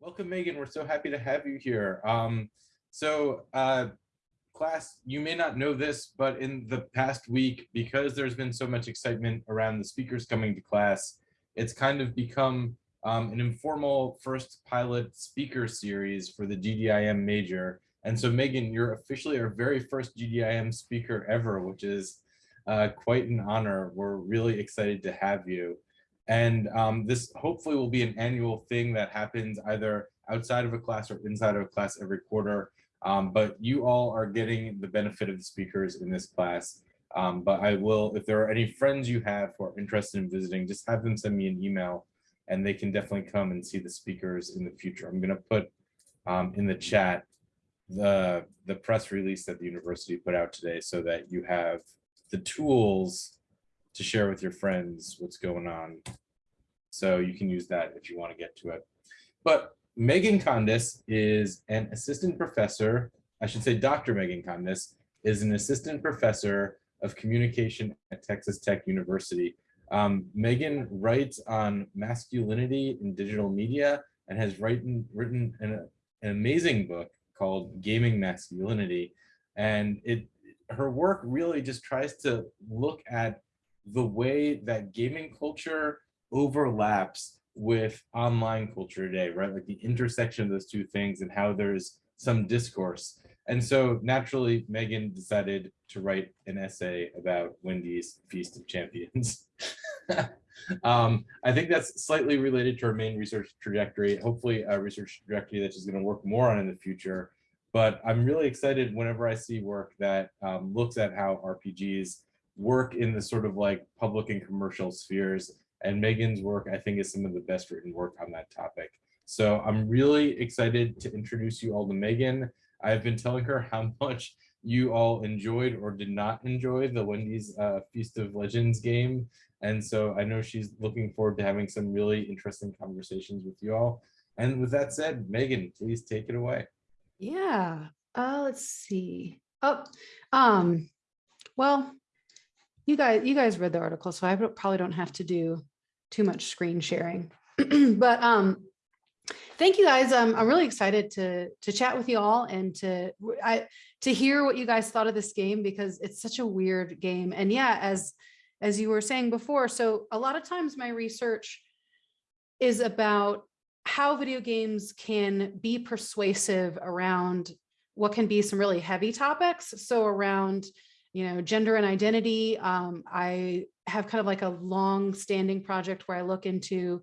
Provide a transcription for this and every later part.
Welcome, Megan. We're so happy to have you here. Um, so, uh, class, you may not know this, but in the past week, because there's been so much excitement around the speakers coming to class, it's kind of become um, an informal first pilot speaker series for the GDIM major. And so, Megan, you're officially our very first GDIM speaker ever, which is uh, quite an honor. We're really excited to have you. And um, this hopefully will be an annual thing that happens either outside of a class or inside of a class every quarter. Um, but you all are getting the benefit of the speakers in this class. Um, but I will, if there are any friends you have who are interested in visiting, just have them send me an email and they can definitely come and see the speakers in the future. I'm going to put um, in the chat the, the press release that the university put out today so that you have the tools to share with your friends what's going on. So you can use that if you want to get to it. But Megan Condis is an assistant professor, I should say Dr. Megan Condis is an assistant professor of communication at Texas Tech University. Um, Megan writes on masculinity in digital media and has written, written an, an amazing book called Gaming Masculinity. And it her work really just tries to look at the way that gaming culture overlaps with online culture today, right? Like the intersection of those two things and how there's some discourse. And so naturally, Megan decided to write an essay about Wendy's Feast of Champions. um, I think that's slightly related to our main research trajectory, hopefully a research trajectory that she's going to work more on in the future. But I'm really excited whenever I see work that um, looks at how RPGs work in the sort of like public and commercial spheres. And Megan's work, I think, is some of the best written work on that topic. So I'm really excited to introduce you all to Megan. I've been telling her how much you all enjoyed or did not enjoy the Wendy's uh, Feast of Legends game. And so I know she's looking forward to having some really interesting conversations with you all. And with that said, Megan, please take it away. Yeah, uh, let's see. Oh, um, well, you guys, you guys read the article, so I probably don't have to do too much screen sharing. but um, thank you guys. Um, I'm really excited to to chat with you all and to I to hear what you guys thought of this game because it's such a weird game. And yeah, as as you were saying before, so a lot of times my research is about how video games can be persuasive around what can be some really heavy topics. So around you know, gender and identity. Um, I have kind of like a long standing project where I look into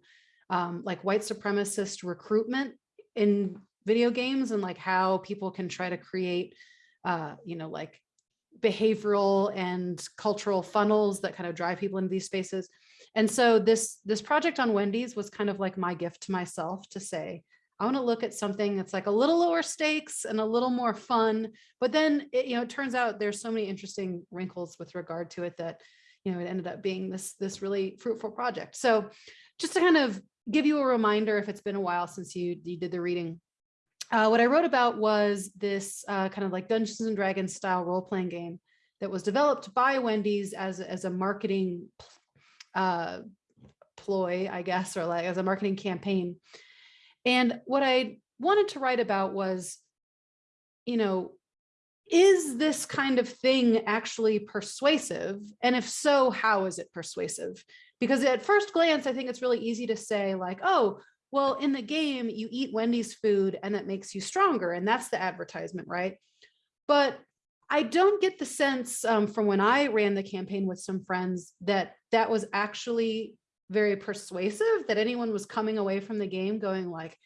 um, like white supremacist recruitment in video games and like how people can try to create, uh, you know, like behavioral and cultural funnels that kind of drive people into these spaces. And so this this project on Wendy's was kind of like my gift to myself to say, I want to look at something that's like a little lower stakes and a little more fun. But then, it, you know, it turns out there's so many interesting wrinkles with regard to it that, you know, it ended up being this, this really fruitful project. So just to kind of give you a reminder, if it's been a while since you, you did the reading, uh, what I wrote about was this uh, kind of like Dungeons and Dragons style role-playing game that was developed by Wendy's as, as a marketing uh, ploy, I guess, or like as a marketing campaign and what I wanted to write about was, you know, is this kind of thing actually persuasive? And if so, how is it persuasive? Because at first glance, I think it's really easy to say like, oh, well, in the game, you eat Wendy's food and that makes you stronger. And that's the advertisement, right? But I don't get the sense um, from when I ran the campaign with some friends that that was actually very persuasive that anyone was coming away from the game going like,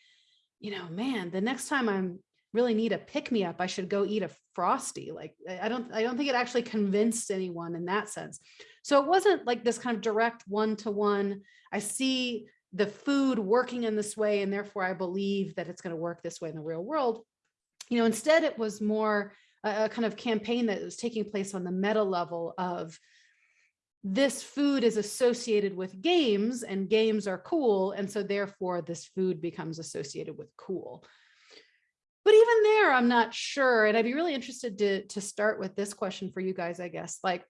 you know, man, the next time I'm really need a pick me up, I should go eat a frosty. Like I don't, I don't think it actually convinced anyone in that sense. So it wasn't like this kind of direct one to one. I see the food working in this way, and therefore I believe that it's going to work this way in the real world. You know, instead it was more a, a kind of campaign that was taking place on the meta level of this food is associated with games and games are cool. And so therefore this food becomes associated with cool. But even there, I'm not sure. And I'd be really interested to, to start with this question for you guys, I guess, like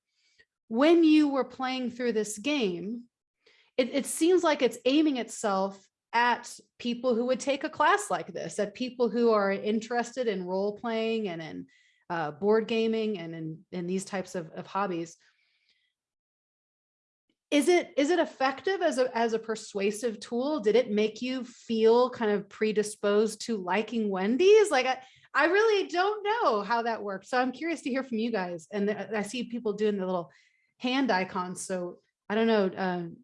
when you were playing through this game, it, it seems like it's aiming itself at people who would take a class like this, at people who are interested in role playing and in uh, board gaming and in, in these types of, of hobbies. Is it is it effective as a as a persuasive tool? Did it make you feel kind of predisposed to liking Wendy's? Like I, I really don't know how that works. So I'm curious to hear from you guys. And I see people doing the little hand icons. So I don't know, um,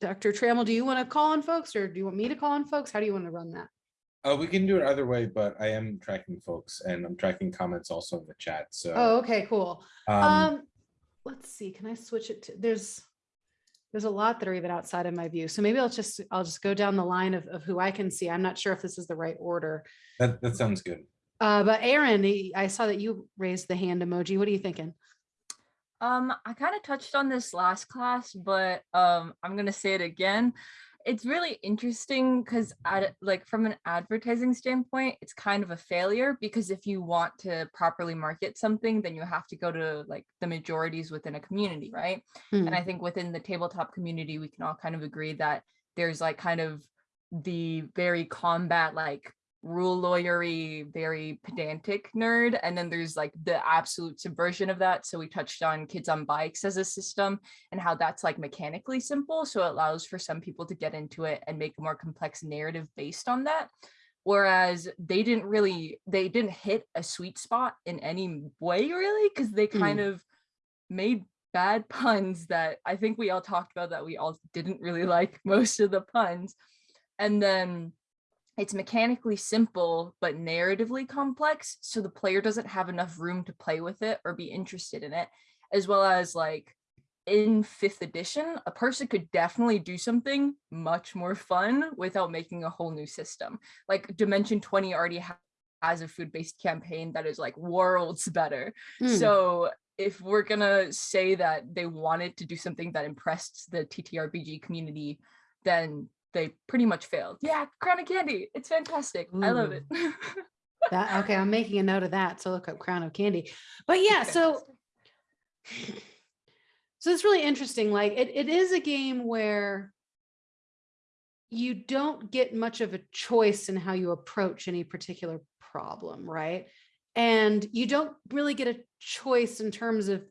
Dr. Trammell, do you want to call on folks or do you want me to call on folks? How do you want to run that? Uh, we can do it either way, but I am tracking folks and I'm tracking comments also in the chat. So, Oh, okay, cool. um, Um, let's see, can I switch it to, there's, there's a lot that are even outside of my view. So maybe I'll just, I'll just go down the line of, of who I can see. I'm not sure if this is the right order. that, that sounds good. Uh, but Aaron, I saw that you raised the hand emoji. What are you thinking? Um, I kind of touched on this last class, but um, I'm gonna say it again. It's really interesting because, like, from an advertising standpoint, it's kind of a failure because if you want to properly market something, then you have to go to like the majorities within a community, right? Hmm. And I think within the tabletop community, we can all kind of agree that there's like kind of the very combat like rule lawyery, very pedantic nerd. And then there's like the absolute subversion of that. So we touched on kids on bikes as a system and how that's like mechanically simple. So it allows for some people to get into it and make a more complex narrative based on that. Whereas they didn't really, they didn't hit a sweet spot in any way really, because they kind hmm. of made bad puns that I think we all talked about that we all didn't really like most of the puns. And then it's mechanically simple, but narratively complex. So the player doesn't have enough room to play with it or be interested in it, as well as like in fifth edition, a person could definitely do something much more fun without making a whole new system. Like Dimension 20 already has a food-based campaign that is like worlds better. Hmm. So if we're gonna say that they wanted to do something that impressed the TTRPG community, then they pretty much failed. Yeah, Crown of Candy. It's fantastic. I love it. That, okay, I'm making a note of that. So look up Crown of Candy. But yeah, so so it's really interesting. Like it, it is a game where you don't get much of a choice in how you approach any particular problem, right? And you don't really get a choice in terms of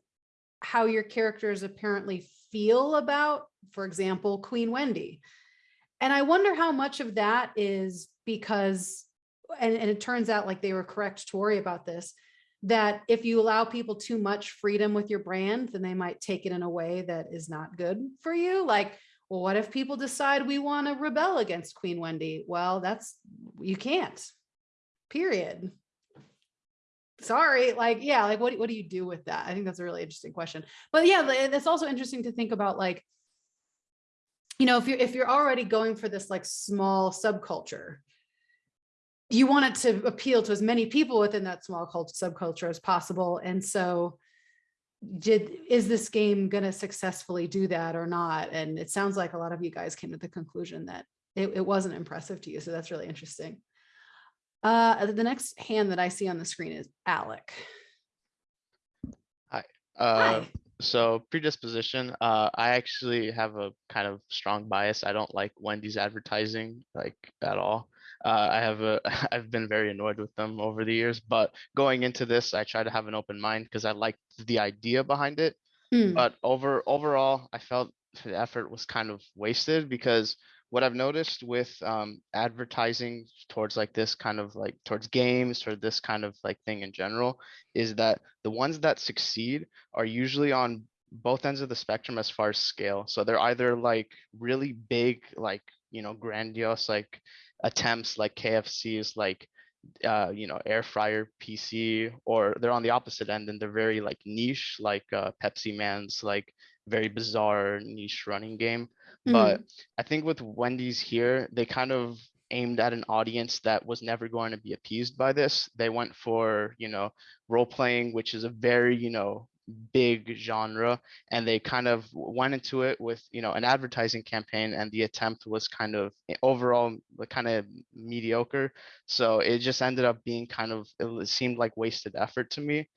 how your characters apparently feel about, for example, Queen Wendy. And I wonder how much of that is because, and, and it turns out like they were correct to worry about this, that if you allow people too much freedom with your brand, then they might take it in a way that is not good for you. Like, well, what if people decide we want to rebel against Queen Wendy? Well, that's, you can't, period. Sorry, like, yeah, like what, what do you do with that? I think that's a really interesting question. But yeah, it's also interesting to think about like, you know, if you're if you're already going for this like small subculture, you want it to appeal to as many people within that small culture subculture as possible. And so did is this game going to successfully do that or not? And it sounds like a lot of you guys came to the conclusion that it, it wasn't impressive to you. So that's really interesting. Uh, the next hand that I see on the screen is Alec. Hi. Uh, Hi. So predisposition, uh, I actually have a kind of strong bias. I don't like Wendy's advertising like at all. Uh, I have a, I've been very annoyed with them over the years, but going into this, I try to have an open mind because I liked the idea behind it. Hmm. But over overall, I felt the effort was kind of wasted because what I've noticed with um, advertising towards like this kind of like towards games or this kind of like thing in general is that the ones that succeed are usually on both ends of the spectrum as far as scale. So they're either like really big, like, you know, grandiose, like attempts like KFC's like, uh, you know, air fryer PC, or they're on the opposite end and they're very like niche, like uh, Pepsi Man's like very bizarre niche running game. But mm-hmm. I think with Wendy's here, they kind of aimed at an audience that was never going to be appeased by this. They went for, you know, role playing, which is a very, you know, big genre and they kind of went into it with you know an advertising campaign and the attempt was kind of eh, overall kind of mediocre so it just ended up being kind of it seemed like wasted effort to me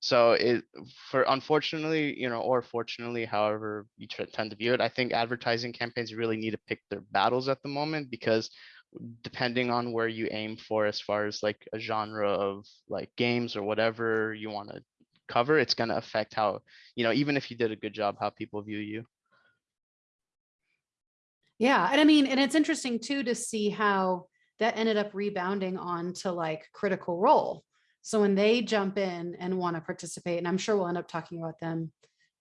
So it, for unfortunately, you know, or fortunately, however you tend to view it, I think advertising campaigns really need to pick their battles at the moment because depending on where you aim for as far as like a genre of like games or whatever you want to cover, it's going to affect how, you know, even if you did a good job, how people view you. Yeah, and I mean, and it's interesting too to see how that ended up rebounding on to like critical role. So when they jump in and want to participate, and I'm sure we'll end up talking about them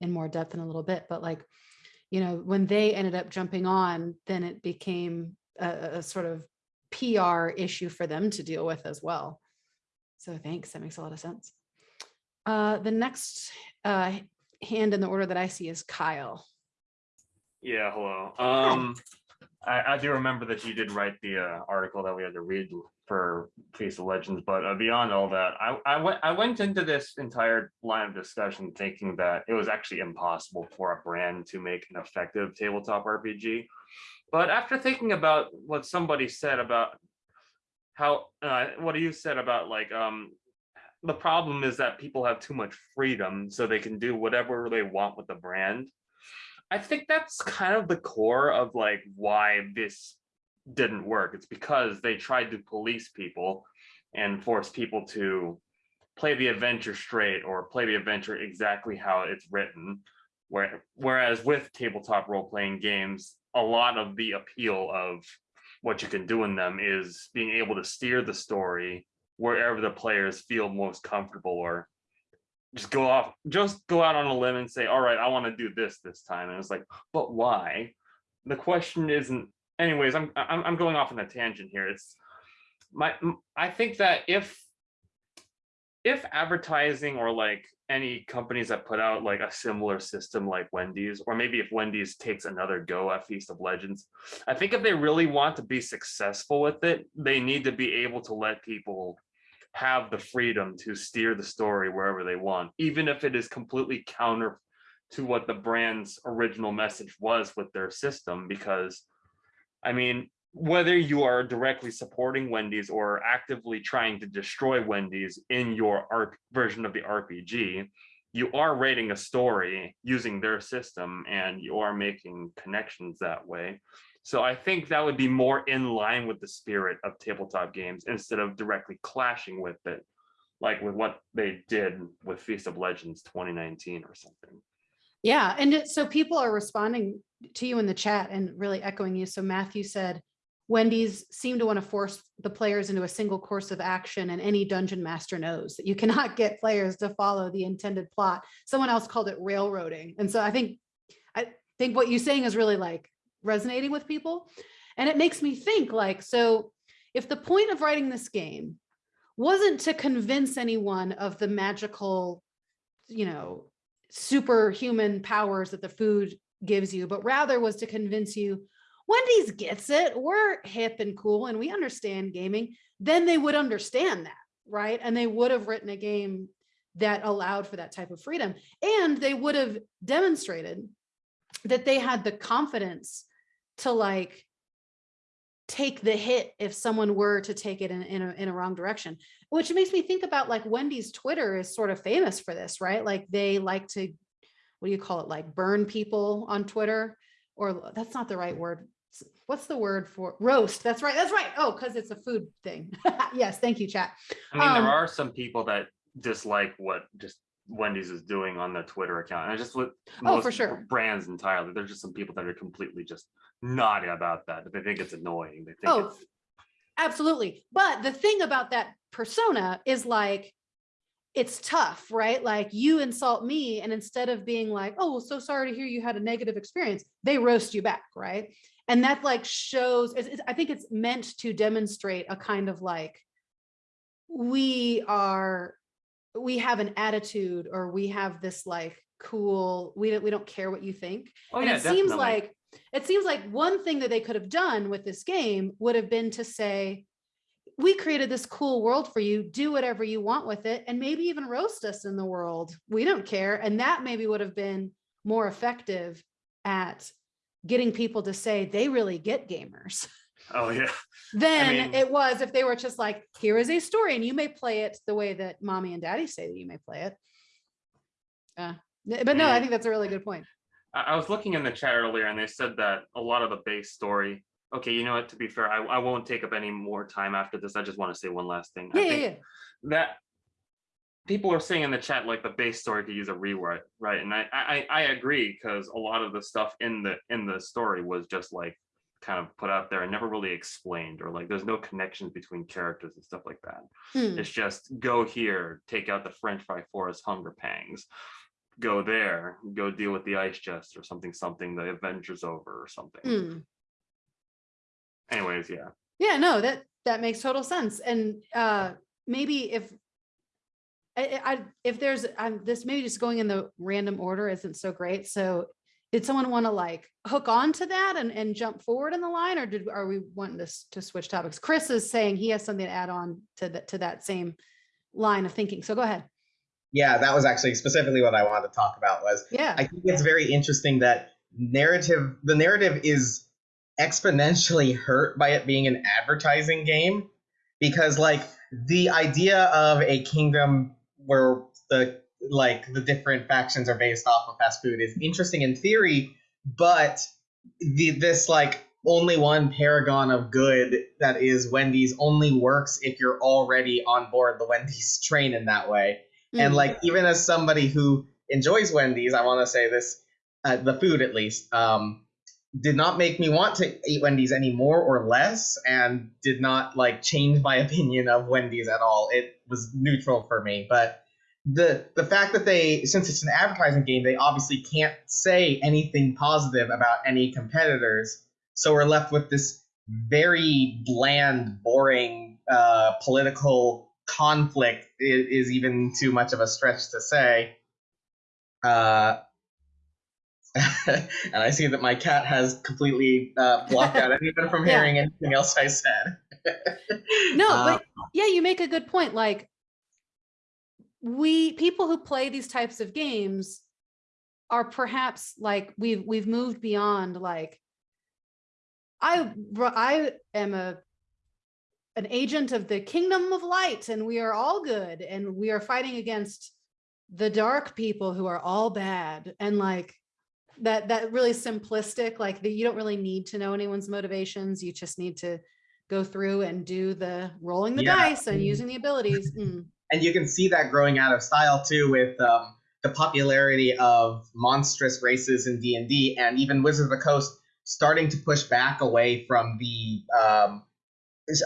in more depth in a little bit, but like, you know, when they ended up jumping on, then it became a, a sort of PR issue for them to deal with as well. So thanks, that makes a lot of sense. Uh, the next uh, hand in the order that I see is Kyle. Yeah, hello. Um, I, I do remember that you did write the uh, article that we had to read for Feast of Legends, but uh, beyond all that, I, I went I went into this entire line of discussion thinking that it was actually impossible for a brand to make an effective tabletop RPG. But after thinking about what somebody said about how uh, what you said about like um the problem is that people have too much freedom so they can do whatever they want with the brand I think that's kind of the core of like why this didn't work. It's because they tried to police people and force people to play the adventure straight or play the adventure exactly how it's written. Where, whereas with tabletop role-playing games, a lot of the appeal of what you can do in them is being able to steer the story wherever the players feel most comfortable or just go off, just go out on a limb and say, all right, I want to do this this time. And it's like, but why? The question isn't, anyways, I'm, I'm, I'm going off on a tangent here. It's my, I think that if, if advertising or like any companies that put out like a similar system like Wendy's, or maybe if Wendy's takes another go at Feast of Legends, I think if they really want to be successful with it, they need to be able to let people have the freedom to steer the story wherever they want, even if it is completely counter to what the brand's original message was with their system. Because, I mean, whether you are directly supporting Wendy's or actively trying to destroy Wendy's in your ARP version of the RPG, you are writing a story using their system and you are making connections that way. So I think that would be more in line with the spirit of tabletop games instead of directly clashing with it, like with what they did with Feast of Legends 2019 or something. Yeah, and it, so people are responding to you in the chat and really echoing you. So Matthew said, Wendy's seem to want to force the players into a single course of action and any dungeon master knows that you cannot get players to follow the intended plot. Someone else called it railroading. And so I think, I think what you're saying is really like resonating with people. And it makes me think like, so if the point of writing this game wasn't to convince anyone of the magical, you know, superhuman powers that the food gives you, but rather was to convince you Wendy's gets it. We're hip and cool and we understand gaming. Then they would understand that, right? And they would have written a game that allowed for that type of freedom. And they would have demonstrated that they had the confidence to like take the hit if someone were to take it in, in, a, in a wrong direction, which makes me think about like Wendy's Twitter is sort of famous for this, right? Like they like to, what do you call it? Like burn people on Twitter or that's not the right word. What's the word for roast? That's right. That's right. Oh, because it's a food thing. yes. Thank you, chat. I mean, Um, there are some people that dislike what just Wendy's is doing on the Twitter account. And I just with Oh, for sure. brands entirely. There's just some people that are completely just naughty about that. They think it's annoying. They think Oh, it's Absolutely. But the thing about that persona is like, it's tough, right? Like you insult me and instead of being like, oh, so sorry to hear you had a negative experience, they roast you back, right? And that like shows, it's, it's- I think it's meant to demonstrate a kind of like, we are, we have an attitude or we have this like cool, we don't, we don't care what you think. oh And yeah, it seems like it seems like one thing that they could have done with this game would have been to say, we created this cool world for you, do whatever you want with it, and maybe even roast us in the world. We don't care. And that maybe would have been more effective at getting people to say they really get gamers oh yeah. than mean- it was if they were just like, here is a story and you may play it the way that mommy and daddy say that you may play it. Uh, yeah, but no, I mm. think that's a really good point. I, I was looking in the chat earlier and they said that a lot of the base story. Okay, you know what? To be fair, I, I won't take up any more time after this. I just want to say one last thing. Yeah, yeah, think yeah. that people are saying in the chat like the base story could use a rewrite, right? And I I, I agree because a lot of the stuff in the in the story was just like kind of put out there and never really explained or like there's no connections between characters and stuff like that. Hmm. It's just go here, take out the French fry forest hunger pangs. Go there, go deal with the ice chest or something, something, the Avengers over or something. Hmm. Anyways, yeah. Yeah, no, that that makes total sense. And uh maybe if I, I if there's I'm this maybe just going in the random order isn't so great. So did someone want to like hook on to that and, and jump forward in the line or did are we wanting this to switch topics? Chris is saying he has something to add on to that to that same line of thinking. So go ahead. Yeah, that was actually specifically what I wanted to talk about was Yeah. I think it's very interesting that narrative the narrative is exponentially hurt by it being an advertising game because like the idea of a kingdom where the like the different factions are based off of fast food is interesting in theory but the this like only one paragon of good that is Wendy's only works if you're already on board the Wendy's train in that way and Mm. like even as somebody who enjoys wendy's i want to say this uh, the food at least um did not make me want to eat wendy's any more or less and did not like change my opinion of wendy's at all it was neutral for me but the the fact that they since it's an advertising game they obviously can't say anything positive about any competitors so we're left with this very bland boring uh, political conflict is, is even too much of a stretch to say. Uh, and I see that my cat has completely uh, blocked out anyone from Yeah. hearing anything else I said. No, Uh, but yeah, you make a good point. Like we people who play these types of games are perhaps like we've we've moved beyond like I I am a an agent of the kingdom of light and we are all good and we are fighting against the dark people who are all bad and like that that really simplistic like that you don't really need to know anyone's motivations you just need to go through and do the rolling the Yeah. dice and Mhm. using the abilities Mm. and you can see that growing out of style too with um, the popularity of monstrous races in D&D and even Wizards of the Coast starting to push back away from the um,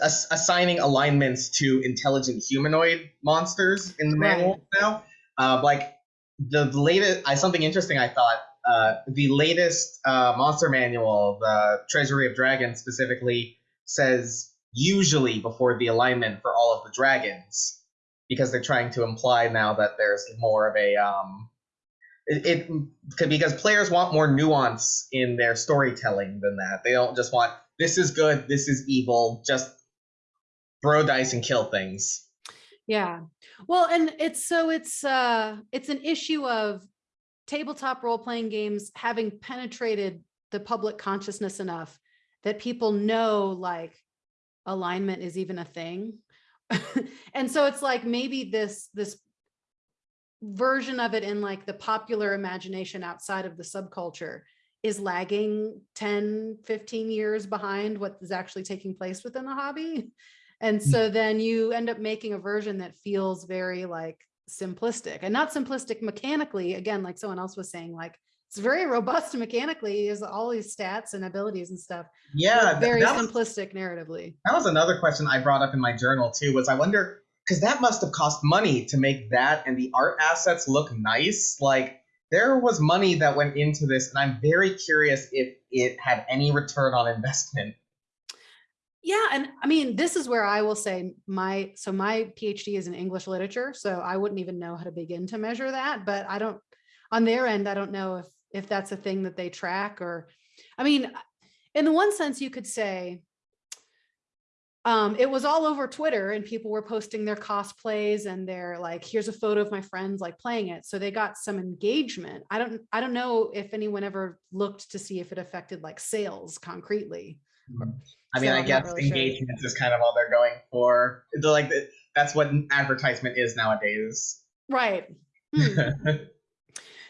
ass- assigning alignments to intelligent humanoid monsters in the Right. manual now. Uh, like the latest, I something interesting I thought. Uh, the latest uh, monster manual, the Treasury of Dragons specifically, says usually before the alignment for all of the dragons because they're trying to imply now that there's more of a um it, it because players want more nuance in their storytelling than that they don't just want this is good this is evil just throw dice and kill things Yeah. Well, and it's so it's uh it's an issue of tabletop role-playing games having penetrated the public consciousness enough that people know like alignment is even a thing. and so it's like maybe this this version of it in like the popular imagination outside of the subculture is lagging 10 15 years behind what is actually taking place within the hobby and hmm. so then you end up making a version that feels very like simplistic and not simplistic mechanically again like someone else was saying like it's very robust mechanically is all these stats and abilities and stuff yeah very was, simplistic narratively. That was another question i brought up in my journal too was i wonder because that must have cost money to make that and the art assets look nice like there was money that went into this and i'm very curious if it had any return on investment Yeah, and I mean, this is where I will say my so my PhD is in English literature, so I wouldn't even know how to begin to measure that. But I don't on their end, I don't know if if that's a thing that they track or I mean, in the one sense, you could say um, it was all over Twitter and people were posting their cosplays and they're like, here's a photo of my friends like playing it. So they got some engagement. I don't I don't know if anyone ever looked to see if it affected like sales concretely. I mean, So I guess really sure. engagement is kind of all they're going for. They're like that's what advertisement is nowadays. Right. Hmm.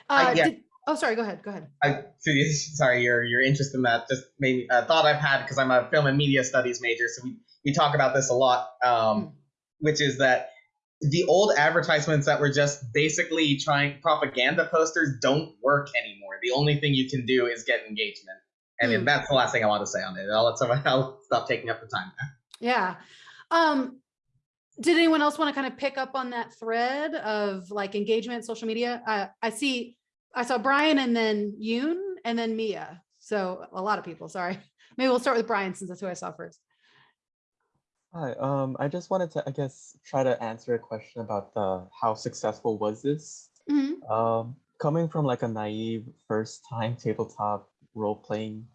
Uh, yeah. did- oh, sorry. Go ahead. Go ahead. I, sorry, your your interest in that just made me a thought I've had because I'm a film and media studies major, so we, we talk about this a lot. Um, which is that the old advertisements that were just basically trying propaganda posters don't work anymore. The only thing you can do is get engagement, and Hmm. that's the last thing I want to say on it. I'll let someone I'll stop taking up the time. Yeah. Um, did anyone else want to kind of pick up on that thread of like engagement, social media? Uh, I see, I saw Brian and then Yoon and then Mia. So a lot of people, sorry. Maybe we'll start with Brian since that's who I saw first. Hi, um, I just wanted to, I guess, try to answer a question about the how successful was this? Mhm. Um, coming from like a naive first time tabletop role playing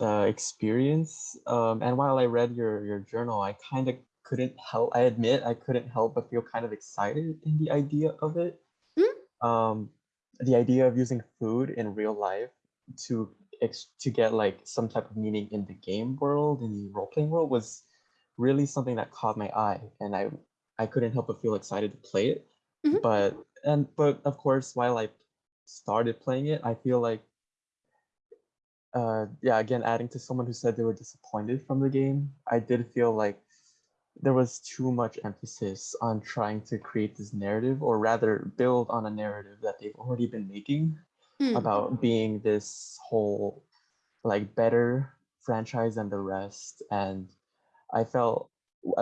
uh, experience, um, and while I read your your journal, I kind of couldn't help. I admit I couldn't help but feel kind of excited in the idea of it. Um, the idea of using food in real life to ex- to get like some type of meaning in the game world in the role playing world was really something that caught my eye and i i couldn't help but feel excited to play it Mhm. but and but of course while i started playing it i feel like uh yeah again adding to someone who said they were disappointed from the game i did feel like there was too much emphasis on trying to create this narrative or rather build on a narrative that they've already been making Hmm. about being this whole like better franchise than the rest and i felt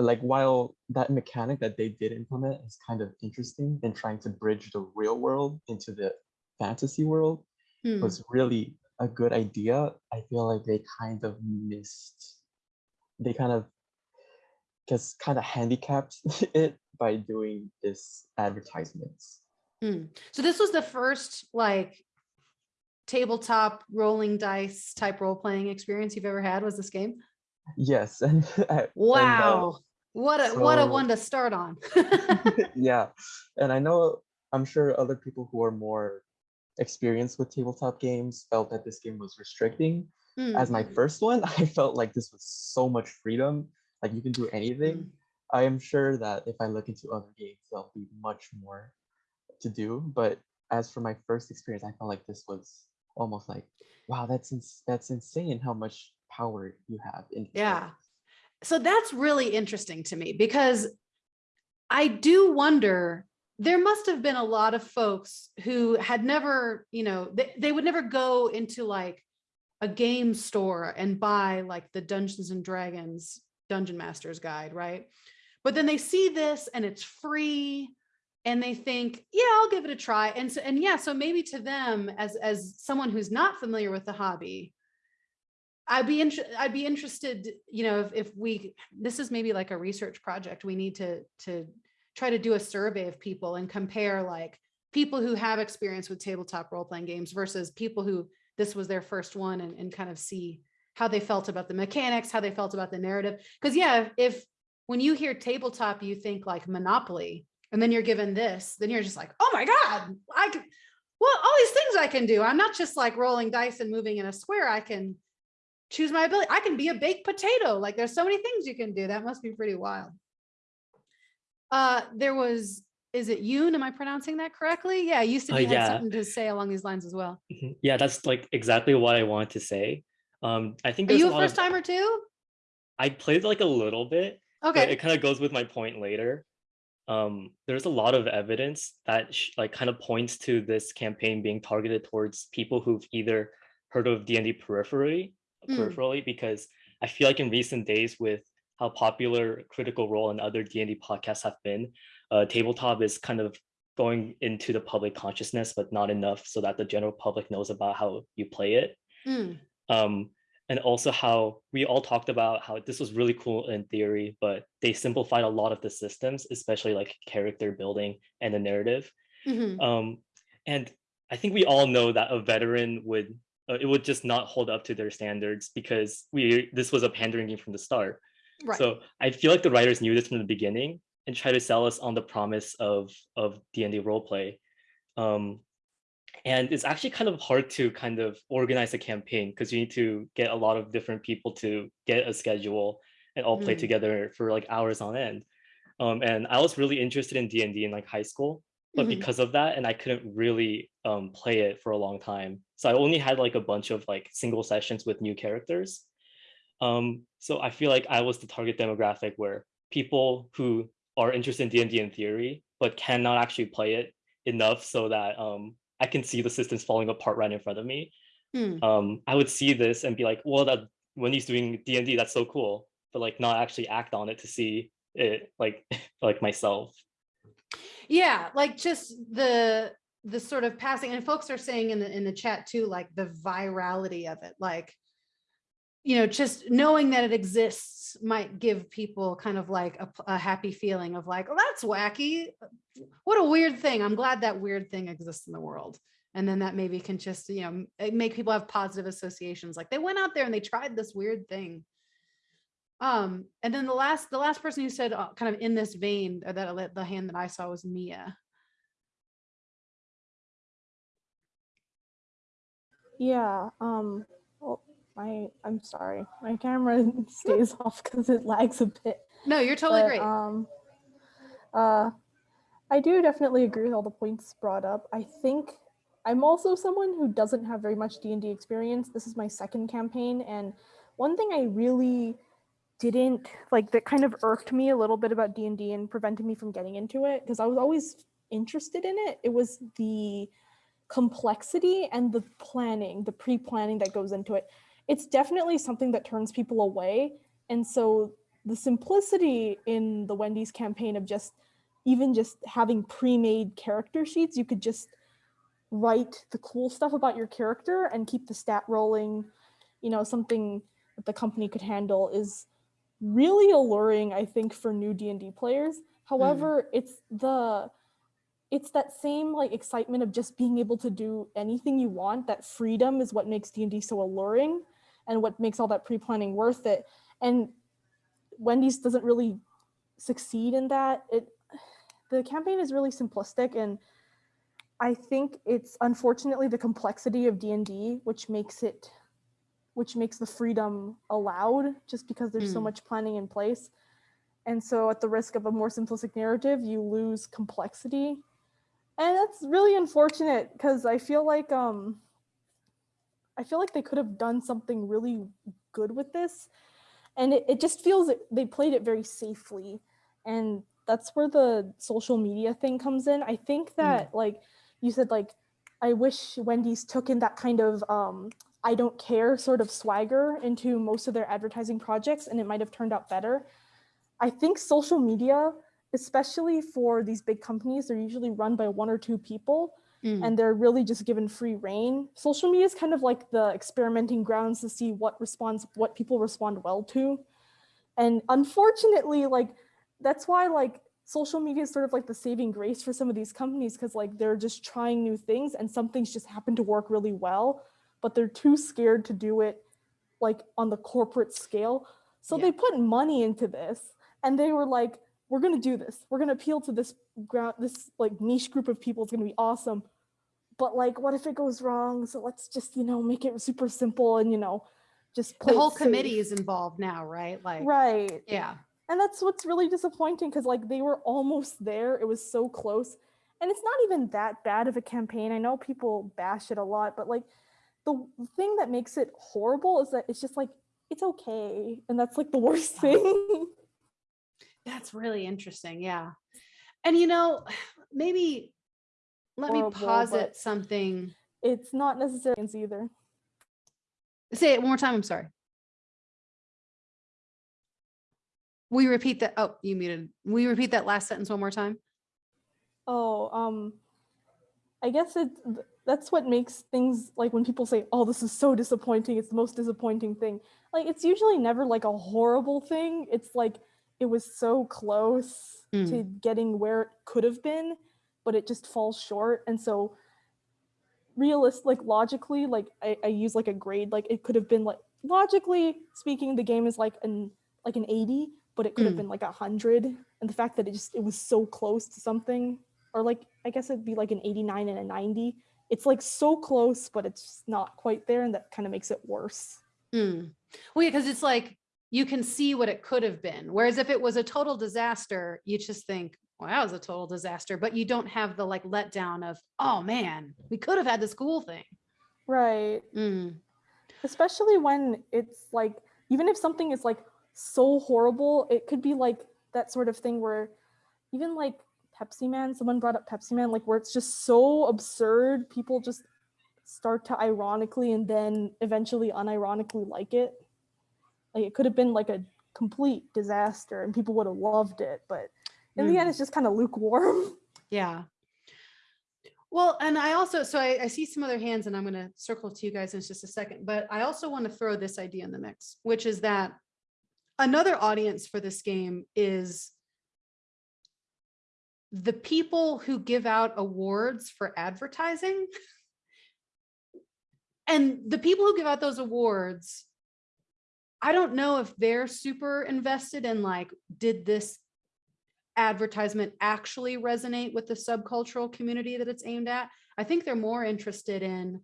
like while that mechanic that they did implement is kind of interesting in trying to bridge the real world into the fantasy world Hmm. was really a good idea i feel like they kind of missed they kind of just kind of handicapped it by doing this advertisements Hmm. So this was the first like tabletop rolling dice type role playing experience you've ever had was this game? yes and, and, uh, Wow. What a what a one to start on. yeah and i know i'm sure other people who are more experienced with tabletop games felt that this game was restricting Hmm. as my first one i felt like this was so much freedom like you can do anything Mm. i am sure that if i look into other games there'll be much more to do but as for my first experience i felt like this was almost like wow that's ins- that's insane how much power you have in. Yeah. So that's really interesting to me because I do wonder there must have been a lot of folks who had never, you know, they, they would never go into like a game store and buy like the Dungeons and Dragons Dungeon Master's Guide, right? But then they see this and it's free and they think, yeah, I'll give it a try. And so, and yeah, so maybe to them as as someone who's not familiar with the hobby, I'd be interested, I'd be interested, you know, if, if we, this is maybe like a research project, we need to, to try to do a survey of people and compare like people who have experience with tabletop role-playing games versus people who this was their first one and, and kind of see how they felt about the mechanics, how they felt about the narrative. Because yeah, if when you hear tabletop, you think like Monopoly, and then you're given this, then you're just like, oh my God, I can, well, all these things I can do. I'm not just like rolling dice and moving in a square. I can choose my ability. I can be a baked potato. Like there's so many things you can do. That must be pretty wild. Uh, there was, is it Yoon? Am I pronouncing that correctly? Yeah, you said Uh, had yeah. something to say along these lines as well. Mhm. Yeah, that's like exactly what I wanted to say. Um, I think Are you a a of- first timer too? I played like a little bit, Okay. it kind of goes with my point later. Um, there's a lot of evidence that like kind of points to this campaign being targeted towards people who've either heard of D&D peripherally, Mm. peripherally, because I feel like in recent days with how popular Critical Role and other D&D podcasts have been, uh, tabletop is kind of going into the public consciousness, but not enough so that the general public knows about how you play it Mm, um, and also how we all talked about how this was really cool in theory, but they simplified a lot of the systems, especially like character building and the narrative. mhm, Um, and I think we all know that a veteran would uh, it would just not hold up to their standards because we this was a pandering game from the start. Right. So I feel like the writers knew this from the beginning and try to sell us on the promise of of D&D roleplay. Um, and it's actually kind of hard to kind of organize a campaign because you need to get a lot of different people to get a schedule and all play Mm. together for like hours on end. Um, and I was really interested in D&D in like high school. but Mhm. because of that, and I couldn't really um, play it for a long time. So I only had like a bunch of like single sessions with new characters. Um, so I feel like I was the target demographic where people who are interested in D&D in theory, but cannot actually play it enough so that um, I can see the systems falling apart right in front of me. Hmm. Um, I would see this and be like, well, that Wendy's doing D&D, that's so cool, but like not actually act on it to see it like like myself. Yeah, like just the the sort of passing and folks are saying in the in the chat too, like the virality of it, like you know, just knowing that it exists might give people kind of like a, a, happy feeling of like, oh, that's wacky. What a weird thing. I'm glad that weird thing exists in the world. And then that maybe can just, you know, make people have positive associations. Like they went out there and they tried this weird thing. Um, and then the last, the last person who said uh, kind of in this vein, or that the hand that I saw was Mia. Yeah, um, my, I'm sorry, my camera stays off because it lags a bit. No, you're totally but, great. Um, uh, I do definitely agree with all the points brought up. I think I'm also someone who doesn't have very much D&D experience. This is my second campaign, and one thing I really didn't like that kind of irked me a little bit about D&D and prevented me from getting into it because I was always interested in it. It was the complexity and the planning, the pre-planning that goes into it. It's definitely something that turns people away. And so the simplicity in the Wendy's campaign of just even just having pre-made character sheets, you could just write the cool stuff about your character and keep the stat rolling, you know, something that the company could handle is really alluring, I think, for new D&D players. However, mm. it's the it's that same like excitement of just being able to do anything you want. That freedom is what makes D&D so alluring and what makes all that pre-planning worth it. And Wendy's doesn't really succeed in that. It the campaign is really simplistic and I think it's unfortunately the complexity of D&D which makes it which makes the freedom allowed just because there's so Mm. much planning in place. And so at the risk of a more simplistic narrative, you lose complexity. And that's really unfortunate because I feel like um I feel like they could have done something really good with this. And it, it just feels that they played it very safely. And that's where the social media thing comes in. I think that like you said, like I wish Wendy's took in that kind of um I don't care sort of swagger into most of their advertising projects and it might have turned out better. I think social media, especially for these big companies, they're usually run by one or two people Mm. and they're really just given free reign. Social media is kind of like the experimenting grounds to see what responds, what people respond well to. And unfortunately, like that's why like social media is sort of like the saving grace for some of these companies because like they're just trying new things and some things just happen to work really well, but they're too scared to do it like on the corporate scale. So Yeah. they put money into this and they were like, we're gonna do this. We're gonna appeal to this ground, this like niche group of people. is gonna be awesome. But like, what if it goes wrong? So let's just, you know, make it super simple and you know, just The whole committee is involved now, right? Like, right. yeah. And that's what's really disappointing because like they were almost there. It was so close. And it's not even that bad of a campaign. I know people bash it a lot, but like the thing that makes it horrible is that it's just like it's okay. And that's like the worst thing. That's really interesting. Yeah. And you know, maybe let me Horrible, posit something. it's not necessarily either. Say it one more time. I'm sorry. We repeat that. Oh, you muted. We repeat that last sentence one more time. Oh, um, I guess it that's what makes things like when people say, "Oh, this is so disappointing. It's the most disappointing thing." Like it's usually never like a horrible thing. It's like it was so close to getting where it could have been, but it just falls short. And so realist like logically, like I, I use like a grade, like it could have been like logically speaking, the game is like an like an 80, but it could have Mm. been like a hundred. And the fact that it just it was so close to something or like I guess it'd be like an 89 and a 90. It's like so close, but it's not quite there, and that kind of makes it worse. Mm. Well, yeah, because it's like you can see what it could have been. Whereas if it was a total disaster, you just think, well, that was a total disaster, but you don't have the like letdown of, oh man, we could have had this cool thing. Right. Mm, Especially when it's like, even if something is like so horrible, it could be like that sort of thing where even like Pepsi Man, someone brought up Pepsi Man, like where it's just so absurd, people just start to ironically and then eventually unironically like it. Like it could have been like a complete disaster and people would have loved it, but in the Mm. end, it's just kind of lukewarm. yeah. Well, and I also, so I, I see some other hands and I'm going to circle to you guys in just a second, but I also want to throw this idea in the mix, which is that another audience for this game is the people who give out awards for advertising. And the people who give out those awards, I don't know if they're super invested in like, did this advertisement actually resonate with the subcultural community that it's aimed at? I think they're more interested in,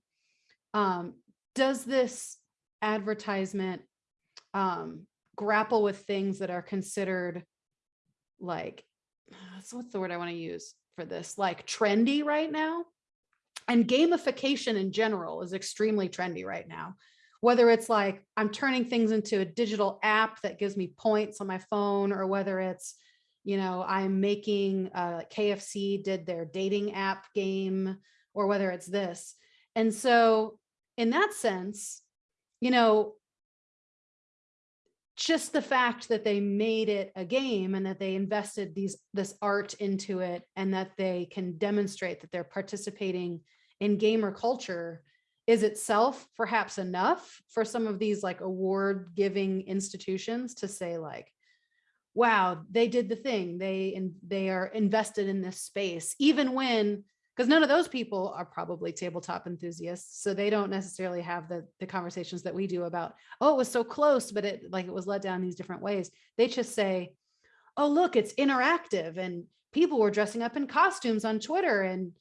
um, does this advertisement um, grapple with things that are considered like, so what's the word I want to use for this? Like trendy right now? And gamification in general is extremely trendy right now. Whether it's like I'm turning things into a digital app that gives me points on my phone, or whether it's, you know, I'm making uh, KFC did their dating app game, or whether it's this. And so, in that sense, you know, just the fact that they made it a game and that they invested these this art into it and that they can demonstrate that they're participating in gamer culture is itself perhaps enough for some of these like award giving institutions to say like wow they did the thing. They and they are invested in this space even when because none of those people are probably tabletop enthusiasts so they don't necessarily have the the conversations that we do about oh it was so close but it like it was let down these different ways. They just say oh look it's interactive and people were dressing up in costumes on twitter and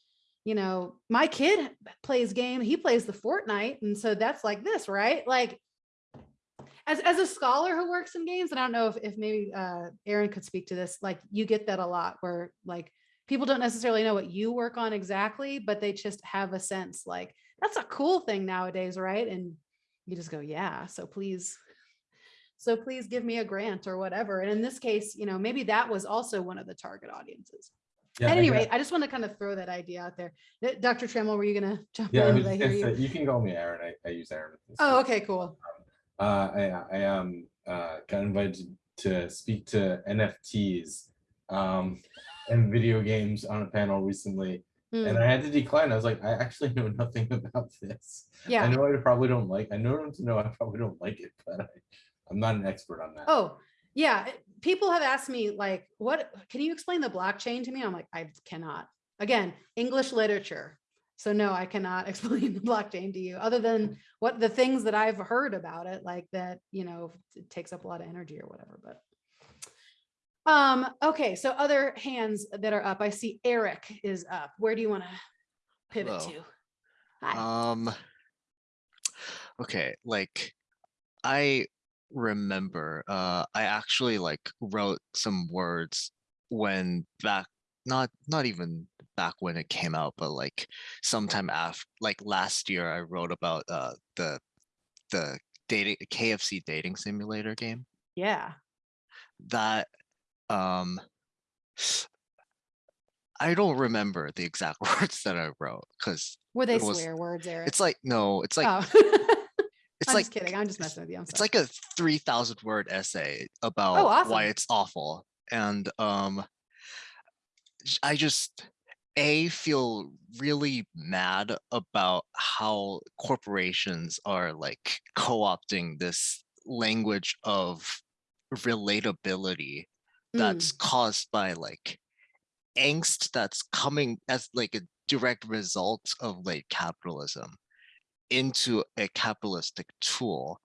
you know my kid plays game he plays the fortnite and so that's like this right? Like as, as a scholar who works in games and i don't know if, if maybe uh aaron could speak to this like you get that a lot where like people don't necessarily know what you work on exactly but they just have a sense like that's a cool thing nowadays right? And you just go yeah so please so please give me a grant or whatever. And in this case you know maybe that was also one of the target audiences Yeah, at any rate i just want to kind of throw that idea out there dr trammell were you gonna jump Yeah, I in was I hear you? say, you can call me Aaron. I, I use Aaron. oh okay cool Uh, I, I um, uh, got invited to speak to NFTs um, and video games on a panel recently, and Hmm, I had to decline. I was like, I actually know nothing about this. Yeah. I know I probably don't like. I know to know I probably don't like it, but I, I'm not an expert on that. Oh, yeah. People have asked me like, what, can you explain the blockchain to me? I'm like, I cannot. Again, English literature. So no, I cannot explain the blockchain to you other than what the things that I've heard about it, like that, you know, it takes up a lot of energy or whatever, but. Um, okay, so other hands that are up. I see Eric is up. Where do you want to pivot Hello. to? Hi. Um okay, like I remember uh I actually like wrote some words when back not not even back when it came out, but like sometime after like last year I wrote about uh the the dating KFC dating simulator game Yeah. that um I don't remember the exact words that I wrote because Were they was- swear words, Eric? it's like no, it's like Oh. it's I'm like just kidding. I'm just messing with you. It's like a 3000 word essay about awesome. why it's awful and um i just a feel really mad about how corporations are like co-opting this language of relatability Mm. that's caused by like angst that's coming as like a direct result of late capitalism into a capitalistic tool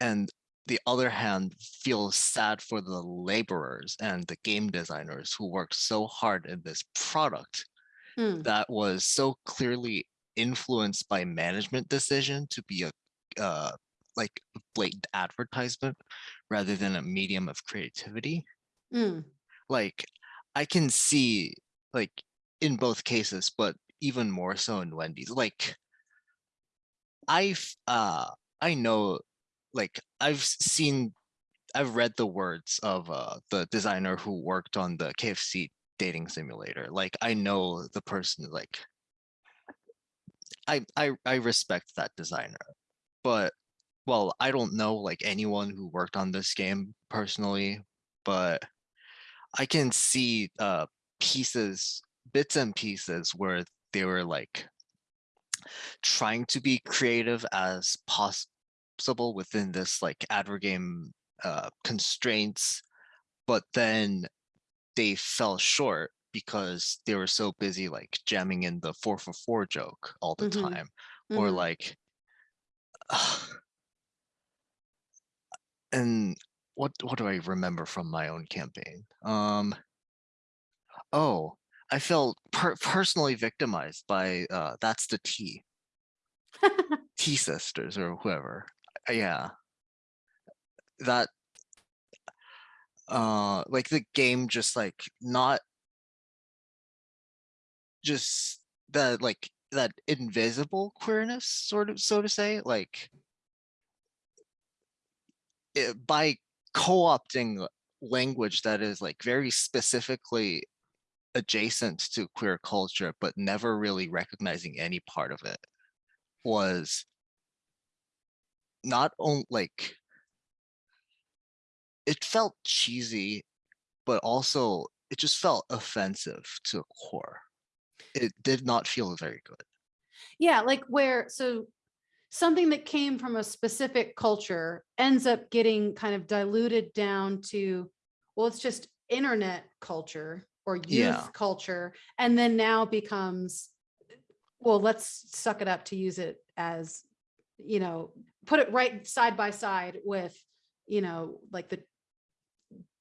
and the other hand feel sad for the laborers and the game designers who worked so hard in this product Mm. that was so clearly influenced by management decision to be a uh, like blatant advertisement rather than a medium of creativity Mm. like I can see like in both cases, but even more so in Wendy's. Like I've uh I know like I've seen I've read the words of uh the designer who worked on the KFC dating simulator. Like I know the person like I I I respect that designer. But well, I don't know like anyone who worked on this game personally, but I can see uh pieces, bits and pieces where they were like trying to be creative as possible within this like adver game uh, constraints, but then they fell short because they were so busy like jamming in the four for four joke all the Mhm, time, or mhm. like. and what what do I remember from my own campaign? Um. Oh, I felt per- personally victimized by uh, that's the T. T sisters or whoever. Uh, Yeah. That uh like the game just like not just that like that invisible queerness sort of so to say like it, by co-opting language that is like very specifically adjacent to queer culture but never really recognizing any part of it was not only like it felt cheesy, but also it just felt offensive to a core. It did not feel very good. Yeah, like where, so something that came from a specific culture ends up getting kind of diluted down to, well, it's just internet culture or youth Yeah. culture, and then now becomes, well, let's suck it up to use it as, you know, put it right side by side with, you know, like the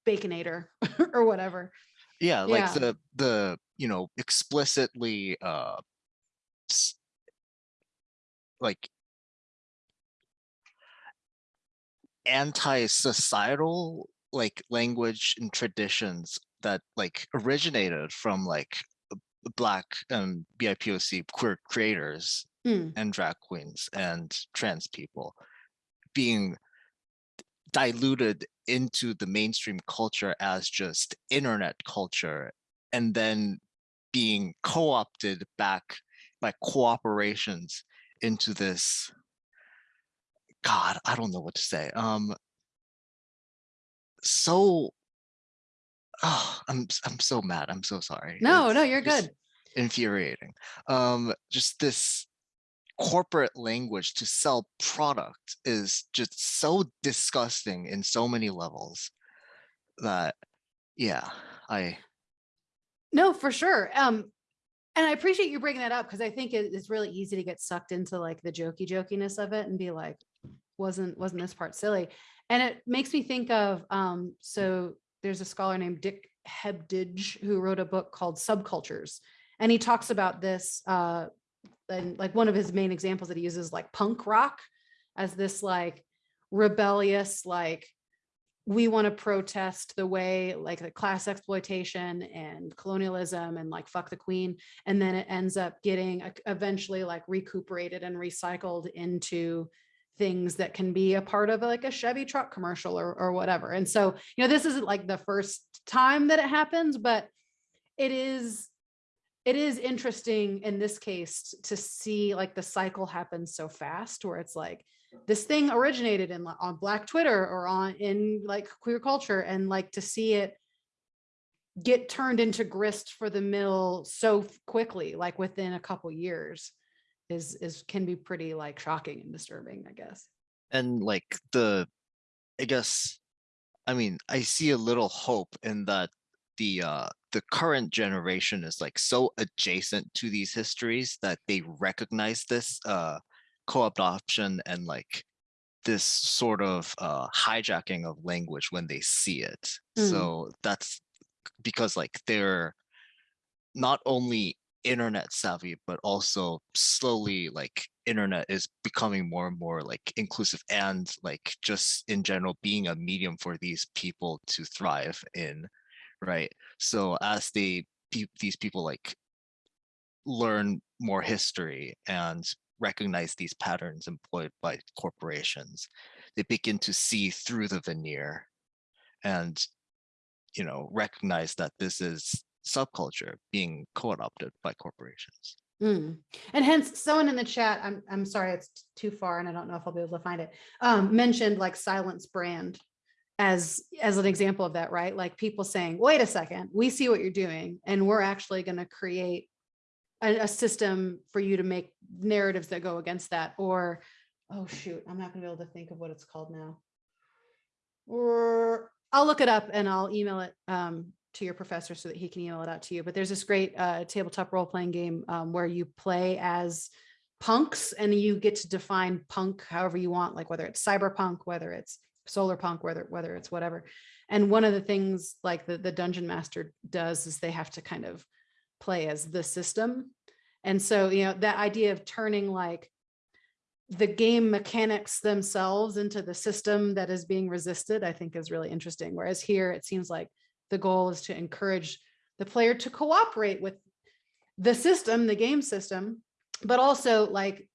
Baconator or whatever. Yeah, like Yeah. the the you know explicitly uh like anti-societal like language and traditions that like originated from like black and BIPOC queer creators Hmm. and drag queens and trans people being diluted into the mainstream culture as just internet culture and then being co-opted back by cooperations into this god i don't know what to say um so oh i'm i'm so mad i'm so sorry No, no, you're good. infuriating um just this corporate language to sell product is just so disgusting in so many levels that yeah i No, for sure. Um, and I appreciate you bringing that up because I think it- it's really easy to get sucked into like the jokey jokiness of it and be like, wasn't wasn't this part silly? And it makes me think of um, so there's a scholar named Dick Hebdige who wrote a book called Subcultures, and he talks about this. Uh, and like one of his main examples that he uses like punk rock as this like rebellious like we want to protest the way like the class exploitation and colonialism and like fuck the queen and then it ends up getting eventually like recuperated and recycled into things that can be a part of like a Chevy truck commercial or or whatever. And so, you know, this isn't like the first time that it happens, but it is it is interesting in this case to see like the cycle happen so fast where it's like this thing originated in on black twitter or on in like queer culture and like to see it get turned into grist for the mill so quickly like within a couple years is is can be pretty like shocking and disturbing i guess and like the i guess i mean i see a little hope in that the uh the current generation is like so adjacent to these histories that they recognize this uh co-optation and like this sort of uh hijacking of language when they see it Mm. so that's because like they're not only internet savvy but also slowly like internet is becoming more and more like inclusive and like just in general being a medium for these people to thrive in right? So as they these people like learn more history and recognize these patterns employed by corporations, they begin to see through the veneer and you know recognize that this is subculture being co-opted by corporations. Mm. And hence, someone in the chat, I'm, I'm sorry, it's too far and I don't know if I'll be able to find it, um, mentioned like silence brand as, as an example of that, right? Like people saying, wait a second, we see what you're doing and we're actually going to create a, a system for you to make narratives that go against that or, oh shoot, I'm not gonna be able to think of what it's called now. Or I'll look it up and I'll email it um, to your professor so that he can email it out to you. But there's this great uh, tabletop role-playing game um, where you play as punks and you get to define punk however you want, like whether it's cyberpunk, whether it's solar punk, whether whether it's whatever. And one of the things like the, the dungeon master does is they have to kind of play as the system. And so, you know, that idea of turning like the game mechanics themselves into the system that is being resisted, I think is really interesting. Whereas here, it seems like the goal is to encourage the player to cooperate with the system, the game system, but also like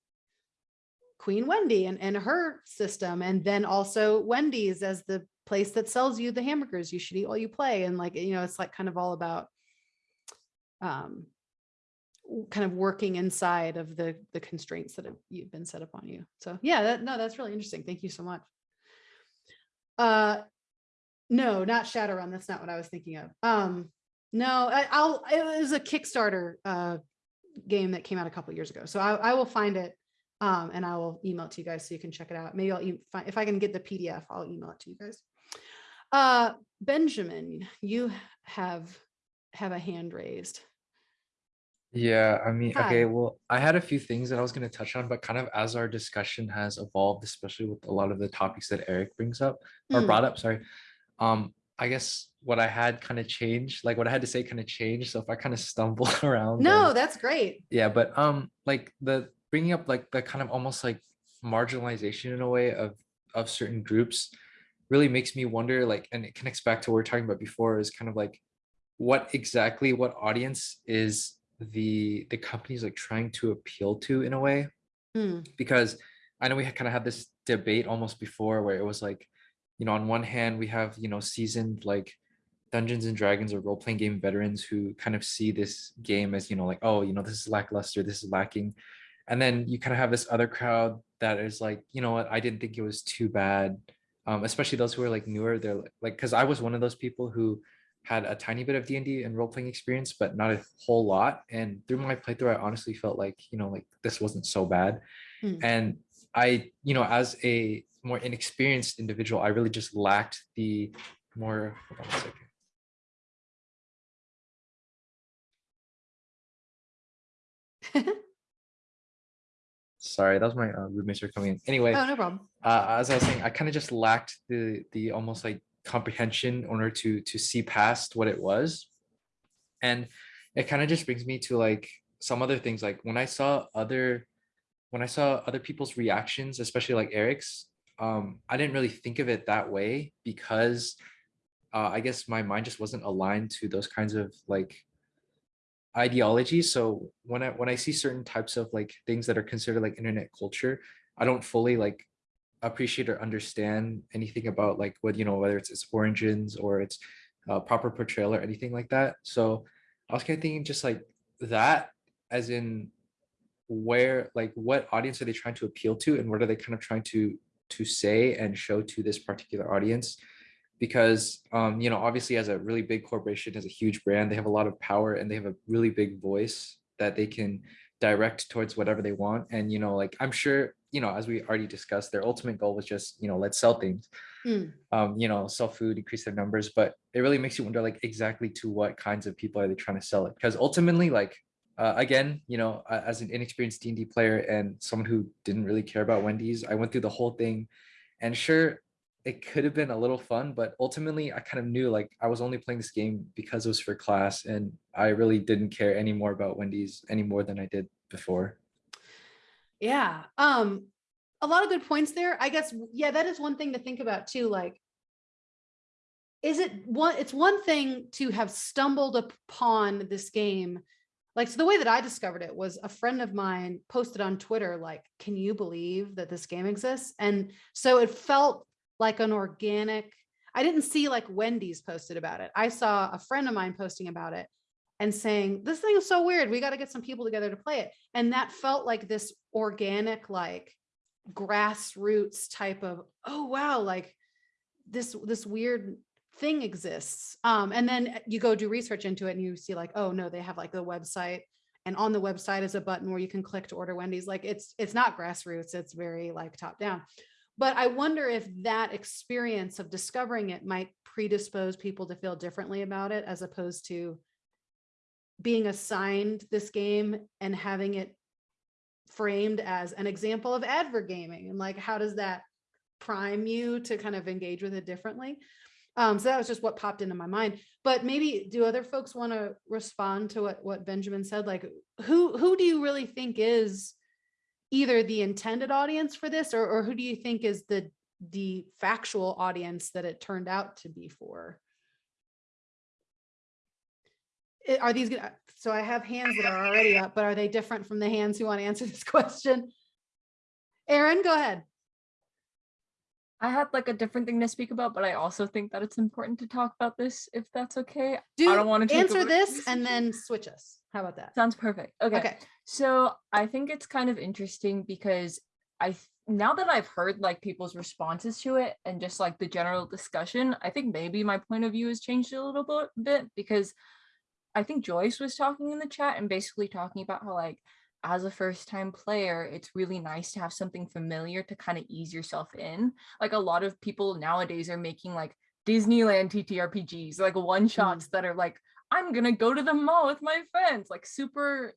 Queen Wendy and, and her system, and then also Wendy's as the place that sells you the hamburgers you should eat while you play. And like, you know, it's like kind of all about um, kind of working inside of the the constraints that have you've been set upon you. So yeah, that, no, that's really interesting. Thank you so much. Uh, no, not Shadowrun. That's not what I was thinking of. Um, no, I, I'll. It was a Kickstarter uh, game that came out a couple years ago, so I, I will find it um, and I will email it to you guys so you can check it out. Maybe I'll e- if I can get the PDF, I'll email it to you guys. Uh, Benjamin, you have have a hand raised. Yeah, I mean, Hi. okay, well, I had a few things that I was going to touch on, but kind of as our discussion has evolved, especially with a lot of the topics that Eric brings up or Hmm. brought up, sorry. Um, I guess what I had kind of changed, like what I had to say kind of changed. So if I kind of stumble around, No, then- that's great. yeah, but um, like the bringing up like the kind of almost like marginalization in a way of of certain groups really makes me wonder like and it connects back to what we are talking about before is kind of like what exactly what audience is the the companies like trying to appeal to in a way Hmm. because I know we had kind of had this debate almost before where it was like, you know, on one hand we have, you know, seasoned like Dungeons and Dragons or role-playing game veterans who kind of see this game as, you know, like, oh, you know, this is lackluster, this is lacking. And then you kind of have this other crowd that is like, you know what, I didn't think it was too bad. Um, especially those who are like newer, they're like- because I was one of those people who had a tiny bit of D&D and role-playing experience, but not a whole lot. And through my playthrough, I honestly felt like, you know, like this wasn't so bad. Hmm. And I, you know, as a more inexperienced individual, I really just lacked the more, hold on a second. Sorry, that was my uh, roommates are coming in. Anyway, Oh, no problem. uh, as I was saying, I kind of just lacked the the almost like comprehension in order to to see past what it was, and it kind of just brings me to like some other things. Like when I saw other, when I saw other people's reactions, especially like Eric's, um, I didn't really think of it that way because uh, I guess my mind just wasn't aligned to those kinds of like ideologies. So when I when I see certain types of like things that are considered like internet culture, I don't fully like appreciate or understand anything about like what you know whether it's its origins or its uh, proper portrayal or anything like that. So I was kind of thinking just like that, as in where like what audience are they trying to appeal to and what are they kind of trying to to say and show to this particular audience? Because um you know obviously as a really big corporation as a huge brand they have a lot of power and they have a really big voice that they can direct towards whatever they want. And you know like i'm sure you know as we already discussed their ultimate goal was just you know let's sell things. Hmm. um you know sell food increase their numbers but it really makes you wonder like exactly to what kinds of people are they trying to sell it? Because ultimately like uh, again you know uh, as an inexperienced d&d player and someone who didn't really care about wendy's i went through the whole thing and sure it could have been a little fun but ultimately i kind of knew like i was only playing this game because it was for class and i really didn't care any more about wendy's any more than i did before Yeah. Um, a lot of good points there. I guess, yeah, that is one thing to think about too. Like, is it one, it's one thing to have stumbled upon this game. Like, so the way that I discovered it was a friend of mine posted on Twitter, like, can you believe that this game exists? And so it felt like an organic, I didn't see like Wendy's posted about it. I saw a friend of mine posting about it and saying, this thing is so weird. We got to get some people together to play it. And that felt like this organic, like grassroots type of, oh, wow, like this, this weird thing exists. Um, and then you go do research into it and you see like, oh no, they have like the website and on the website is a button where you can click to order Wendy's. Like it's, it's not grassroots. It's very like top down. But I wonder if that experience of discovering it might predispose people to feel differently about it as opposed to being assigned this game and having it framed as an example of advert gaming and like how does that prime you to kind of engage with it differently um so that was just what popped into my mind. But maybe do other folks want to respond to what what benjamin said? Like who who do you really think is either the intended audience for this or, or who do you think is the the factual audience that it turned out to be for? Eh, are these gonna so i have hands that are already up but are they different from the hands who want to answer this question? Aaron go ahead I had like a different thing to speak about, but I also think that it's important to talk about this if that's okay. do I don't want to answer this and then switch us how about that Sounds perfect. Okay. okay So I think it's kind of interesting because I now that I've heard like people's responses to it and just like the general discussion, I think maybe my point of view has changed a little bit, bit because I think Joyce was talking in the chat and basically talking about how like as a first time player, it's really nice to have something familiar to kind of ease yourself in. Like a lot of people nowadays are making like Disneyland TTRPGs, like one shots that are like, I'm gonna go to the mall with my friends, like super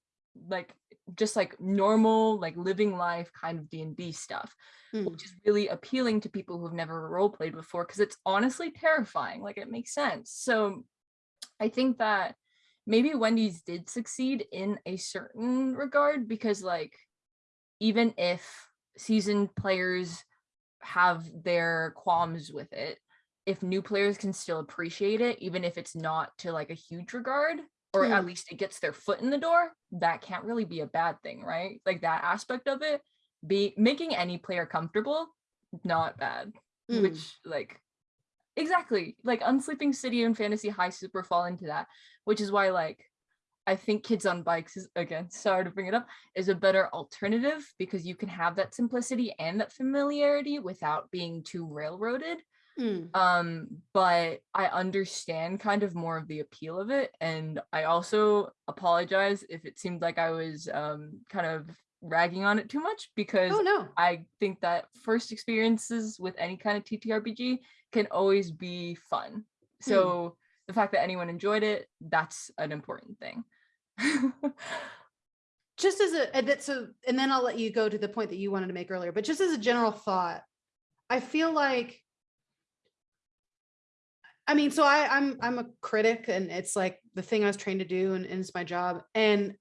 like just like normal like living life kind of d&d stuff Hmm. which is really appealing to people who've never role played before because it's honestly terrifying like it makes sense so i think that maybe wendy's did succeed in a certain regard because like even if seasoned players have their qualms with it if new players can still appreciate it even if it's not to like a huge regard or at Hmm. least it gets their foot in the door that can't really be a bad thing right like that aspect of it be making any player comfortable not bad Mm. which like exactly like unsleeping city and fantasy high super fall into that which is why like i think kids on bikes is again sorry to bring it up is a better alternative because you can have that simplicity and that familiarity without being too railroaded Mm. um but i understand kind of more of the appeal of it and i also apologize if it seemed like i was um kind of ragging on it too much because oh no. I think that first experiences with any kind of ttrpg can always be fun. Hmm. So the fact that anyone enjoyed it that's an important thing. Just as a so and then i'll let you go to the point that you wanted to make earlier but just as a general thought i feel like i mean so i i'm i'm a critic and it's like the thing i was trained to do and, and it's my job and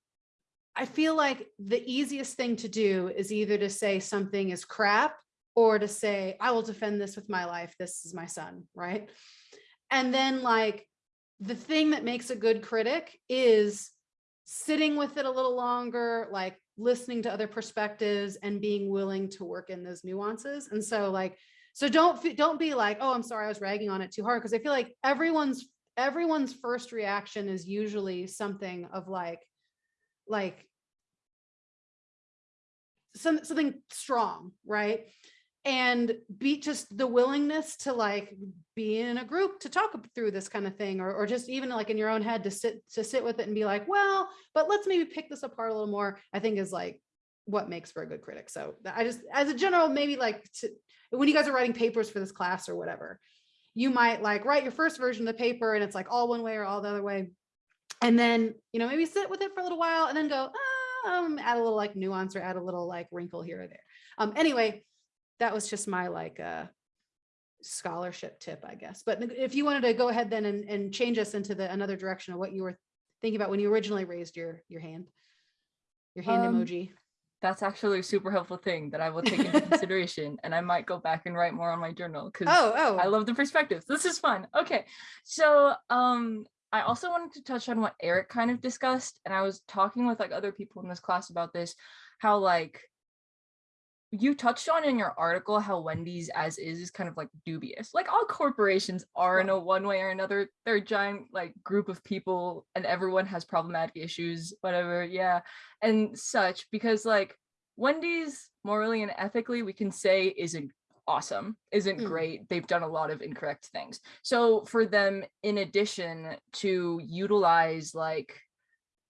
i feel like the easiest thing to do is either to say something is crap or to say i will defend this with my life this is my son right and then like the thing that makes a good critic is sitting with it a little longer, like listening to other perspectives and being willing to work in those nuances. And so like, so don't, don't be like, oh, I'm sorry, I was ragging on it too hard. Cause I feel like everyone's, everyone's first reaction is usually something of like, like some, something strong, right? and be just the willingness to like be in a group to talk through this kind of thing or, or just even like in your own head to sit to sit with it and be like well but let's maybe pick this apart a little more i think is like what makes for a good critic so i just as a general maybe like to, when you guys are writing papers for this class or whatever you might like write your first version of the paper and it's like all one way or all the other way and then you know maybe sit with it for a little while and then go um add a little like nuance or add a little like wrinkle here or there um anyway that was just my like uh scholarship tip i guess but if you wanted to go ahead then and, and change us into the another direction of what you were thinking about when you originally raised your your hand your hand Um, emoji That's actually a super helpful thing that I will take into consideration and I might go back and write more on my journal because Oh, oh. I love the perspectives. This is fun. Okay. So um I also wanted to touch on what Eric kind of discussed and I was talking with like other people in this class about this how like you touched on in your article how Wendy's as is is kind of like dubious. Like all corporations are in a one way or another. They're a giant like group of people and everyone has problematic issues, whatever. Yeah. And such because like Wendy's morally and ethically we can say isn't awesome, isn't Mm. great. They've done a lot of incorrect things. So for them, in addition to utilize like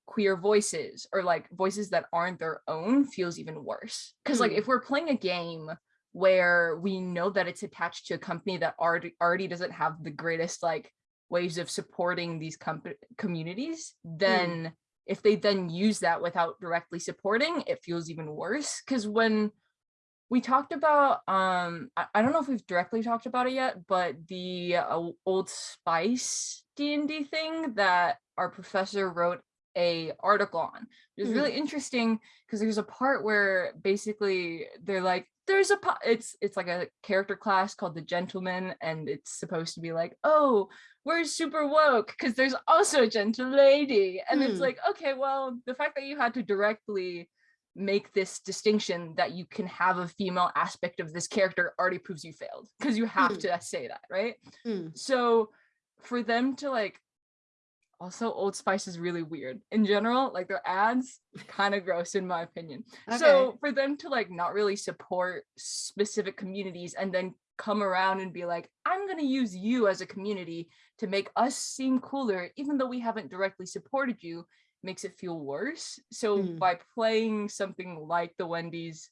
queer voices or like voices that aren't their own feels even worse. Because like Hmm. if we're playing a game where we know that it's attached to a company that already already doesn't have the greatest like ways of supporting these comp- communities, then if they then use that without directly supporting, it feels even worse. Because when we talked about um I, I don't know if we've directly talked about it yet but the uh, old spice d&d thing that our professor wrote a article on it was Mhm. really interesting because there's a part where basically they're like there's a it's it's like a character class called the gentleman and it's supposed to be like oh we're super woke because there's also a gentle lady and it's Hmm. like okay well the fact that you had to directly make this distinction that you can have a female aspect of this character already proves you failed because you have Hmm. to say that right Hmm. so for them to like also old spice is really weird in general like their ads kind of gross in my opinion so for them to like not really support specific communities and then come around and be like i'm going to use you as a community to make us seem cooler even though we haven't directly supported you makes it feel worse so Hmm. by playing something like the wendy's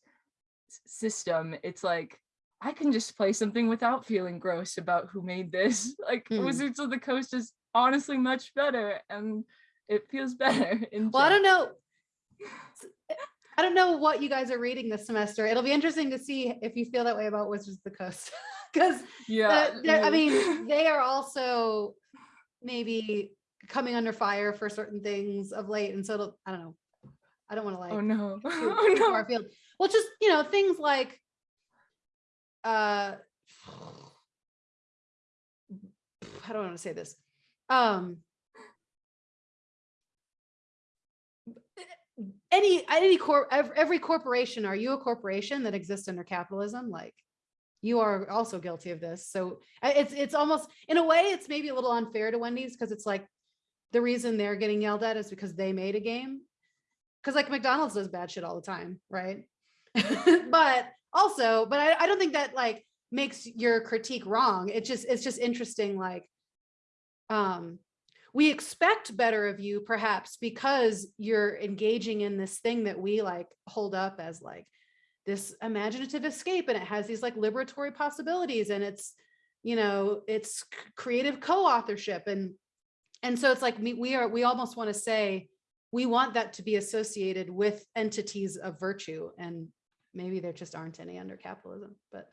system it's like i can just play something without feeling gross about who made this like Hmm. wizards of the coast is honestly much better and it feels better in Well, I don't know. I don't know what you guys are reading this semester. It'll be interesting to see if you feel that way about Wizards of the Coast. Because yeah I mean, they are also maybe coming under fire for certain things of late. And so it'll, I don't know. I don't want to like oh no too, oh no far afield. Well, just you know, things like uh how do I want to say this? Um any any corp ev- every corporation, are you a corporation that exists under capitalism? Like you are also guilty of this. So it's it's almost in a way it's maybe a little unfair to Wendy's because it's like the reason they're getting yelled at is because they made a game because like McDonald's does bad shit all the time, right? but also, but I, I don't think that like makes your critique wrong. It just it's just interesting, like um we expect better of you perhaps because you're engaging in this thing that we like hold up as like this imaginative escape and it has these like liberatory possibilities and it's you know it's creative co-authorship and and so it's like we, we are we almost want to say we want that to be associated with entities of virtue and maybe there just aren't any under capitalism but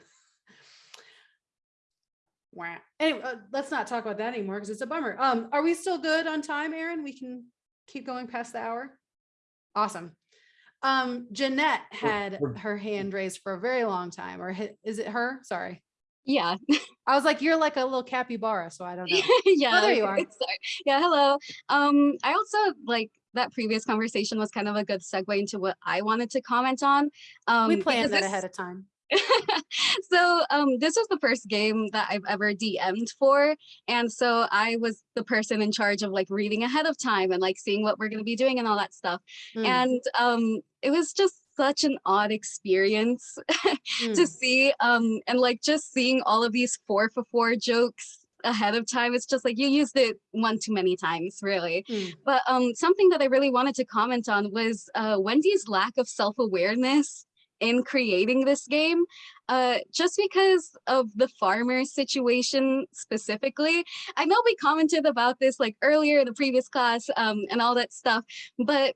anyway uh, let's not talk about that anymore because it's a bummer. Um are we still good on time aaron we can keep going past the hour? Awesome. Um jeanette had her hand raised for a very long time or is it her? Sorry Yeah, i was like you're like a little capybara so i don't know yeah. Oh, there you are. Sorry. Yeah, hello. Um, I also like that previous conversation was kind of a good segue into what I wanted to comment on. Um, we planned that ahead of time so um this was the first game that I've ever DM'd for. And so I was the person in charge of like reading ahead of time and like seeing what we're gonna be doing and all that stuff. Mm, And um it was just such an odd experience mm. to see um and like just seeing all of these four for four jokes ahead of time it's just like you used it one too many times really Mm. but um something that i really wanted to comment on was uh wendy's lack of self-awareness in creating this game uh just because of the farmer situation specifically i know we commented about this like earlier in the previous class um and all that stuff but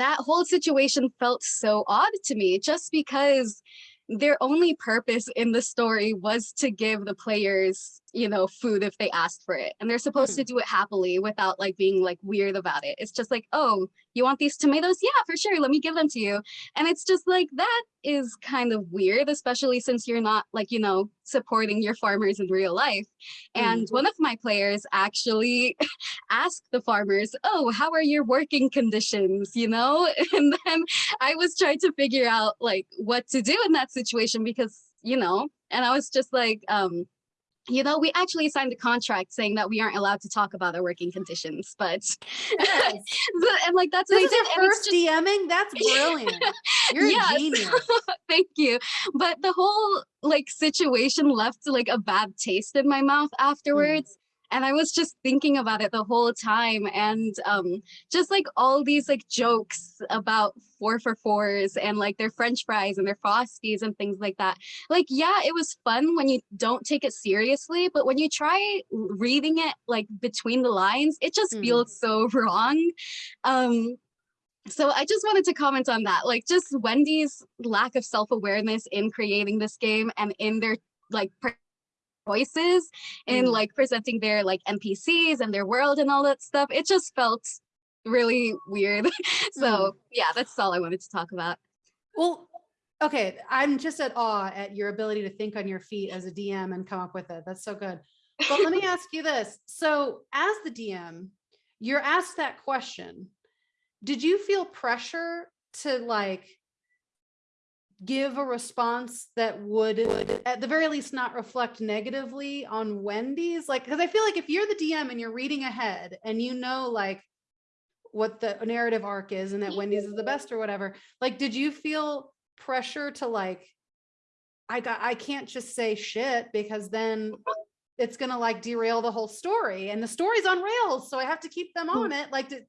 that whole situation felt so odd to me just because their only purpose in the story was to give the players you know, food if they ask for it. And they're supposed to do it happily without like being like weird about it. It's just like, oh, you want these tomatoes? Yeah, for sure. Let me give them to you. And it's just like that is kind of weird, especially since you're not like, you know, supporting your farmers in real life. And one of my players actually asked the farmers, oh, how are your working conditions? You know, and then I was trying to figure out like what to do in that situation because, you know, and I was just like, um, you know, we actually signed a contract saying that we aren't allowed to talk about our working conditions, but Yes. but- and like that's This is did. first just- DMing? That's brilliant. You're Yes. a genius. Thank you. But the whole like situation left like a bad taste in my mouth mm. afterwards. And I was just thinking about it the whole time and um just like all these like jokes about four for fours and like their french fries and their frosties and things like that. Like yeah, it was fun when you don't take it seriously, but when you try reading it like between the lines, it just Mm. feels so wrong. Um so I just wanted to comment on that. Like just Wendy's lack of self-awareness in creating this game and in their like choices in Mm. like presenting their like NPCs and their world and all that stuff. It just felt really weird. so yeah, that's all I wanted to talk about. Well, okay, I'm just at awe at your ability to think on your feet as a DM and come up with it. That's so good. But let me ask you this. So as the DM, you're asked that question. Did you feel pressure to like give a response that would at the very least not reflect negatively on Wendy's? Like, because I feel like if you're the DM and you're reading ahead and you know like what the narrative arc is and that Wendy's is the best or whatever, like did you feel pressure to like I got I can't just say shit because then it's gonna like derail the whole story and the story's on rails, so I have to keep them on mm. it. Like did,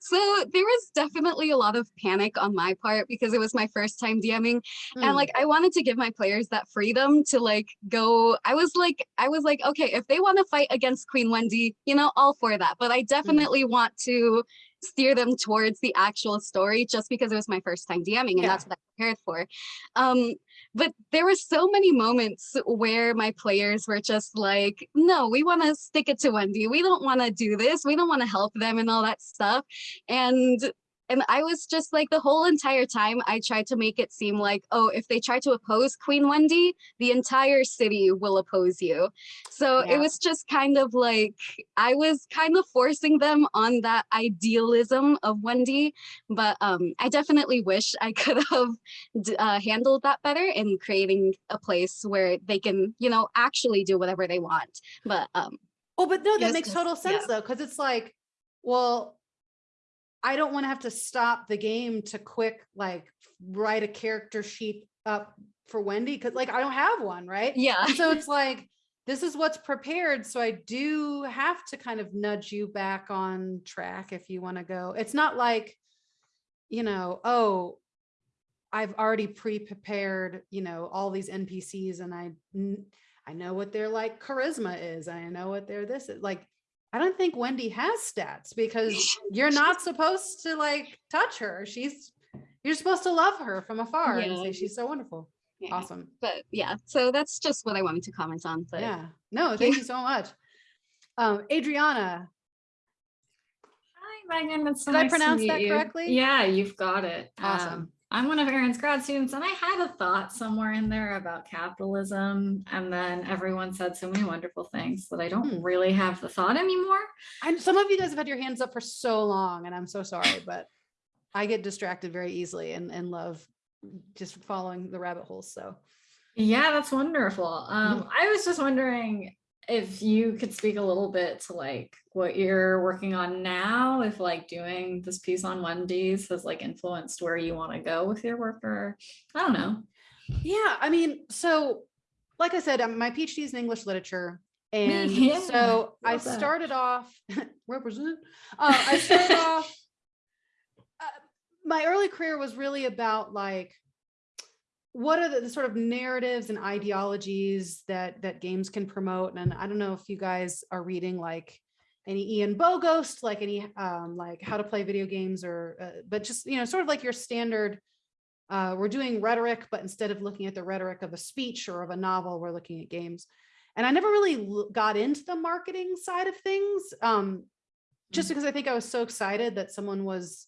So there was definitely a lot of panic on my part because it was my first time DMing and Mm. like I wanted to give my players that freedom to like go I was like I was like okay if they want to fight against Queen Wendy you know all for that but I definitely want to steer them towards the actual story just because it was my first time DMing and Yeah. that's what I prepared for. Um but there were so many moments where my players were just like no we want to stick it to Wendy. We don't want to do this. We don't want to help them and all that stuff. And and I was just like the whole entire time I tried to make it seem like, oh, if they try to oppose Queen Wendy, the entire city will oppose you. So Yeah. it was just kind of like I was kind of forcing them on that idealism of Wendy, but um, I definitely wish I could have d- uh, handled that better in creating a place where they can, you know, actually do whatever they want. But um, Oh, but no, that makes total sense yeah. though, because it's like, well, I don't want to have to stop the game to quick like write a character sheet up for Wendy because like I don't have one, right? yeah. And so it's like this is what's prepared. So I do have to kind of nudge you back on track if you want to go. It's not like, you know, oh, I've already pre-prepared, you know, all these NPCs and I I know what their like charisma is. I know what their this is. Like I don't think Wendy has stats because you're not supposed to like touch her. She's you're supposed to love her from afar and say she's so wonderful. Yeah. Awesome. But yeah, so that's just what I wanted to comment on. But Yeah. No, Thank thank you. you so much. Um, Adriana, Hi, Megan. It's so Did I nice to pronounce meet that you. correctly? Yeah, you've got it. Awesome. Um, I'm one of Aaron's grad students, and I had a thought somewhere in there about capitalism, and then everyone said so many wonderful things that I don't Hmm. really have the thought anymore. and some of you guys have had your hands up for so long, and I'm so sorry, but I get distracted very easily and, and love just following the rabbit holes. So Yeah, that's wonderful. Um. I was just wondering if you could speak a little bit to like what you're working on now, if like doing this piece on Wendy's has like influenced where you want to go with your work, or I don't know. yeah, I mean, so like I said, um, my PhD is in English literature. And yeah, so I love that. started off represent. Uh, I started off. Uh, my early career was really about like what are the, the sort of narratives and ideologies that that games can promote and i don't know if you guys are reading like any ian bogost like any um like how to play video games or uh, but just you know sort of like your standard uh we're doing rhetoric but instead of looking at the rhetoric of a speech or of a novel we're looking at games And I never really got into the marketing side of things. Um, just because I think I was so excited that someone was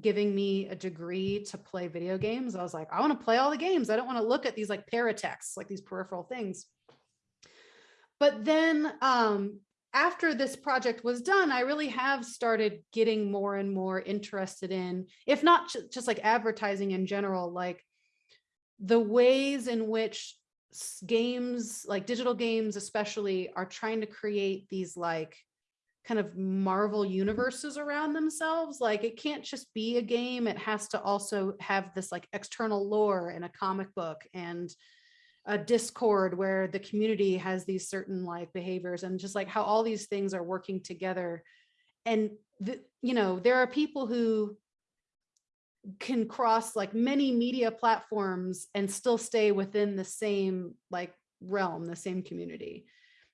giving me a degree to play video games. I was like, I want to play all the games. I don't want to look at these like paratexts, like these peripheral things. But then um, after this project was done, I really have started getting more and more interested in, if not just like advertising in general, like the ways in which games, like digital games especially, are trying to create these like kind of Marvel universes around themselves. Like it can't just be a game, it has to also have this like external lore and a comic book and a discord where the community has these certain like behaviors and just like how all these things are working together and the, you know there are people who can cross like many media platforms and still stay within the same like realm the same community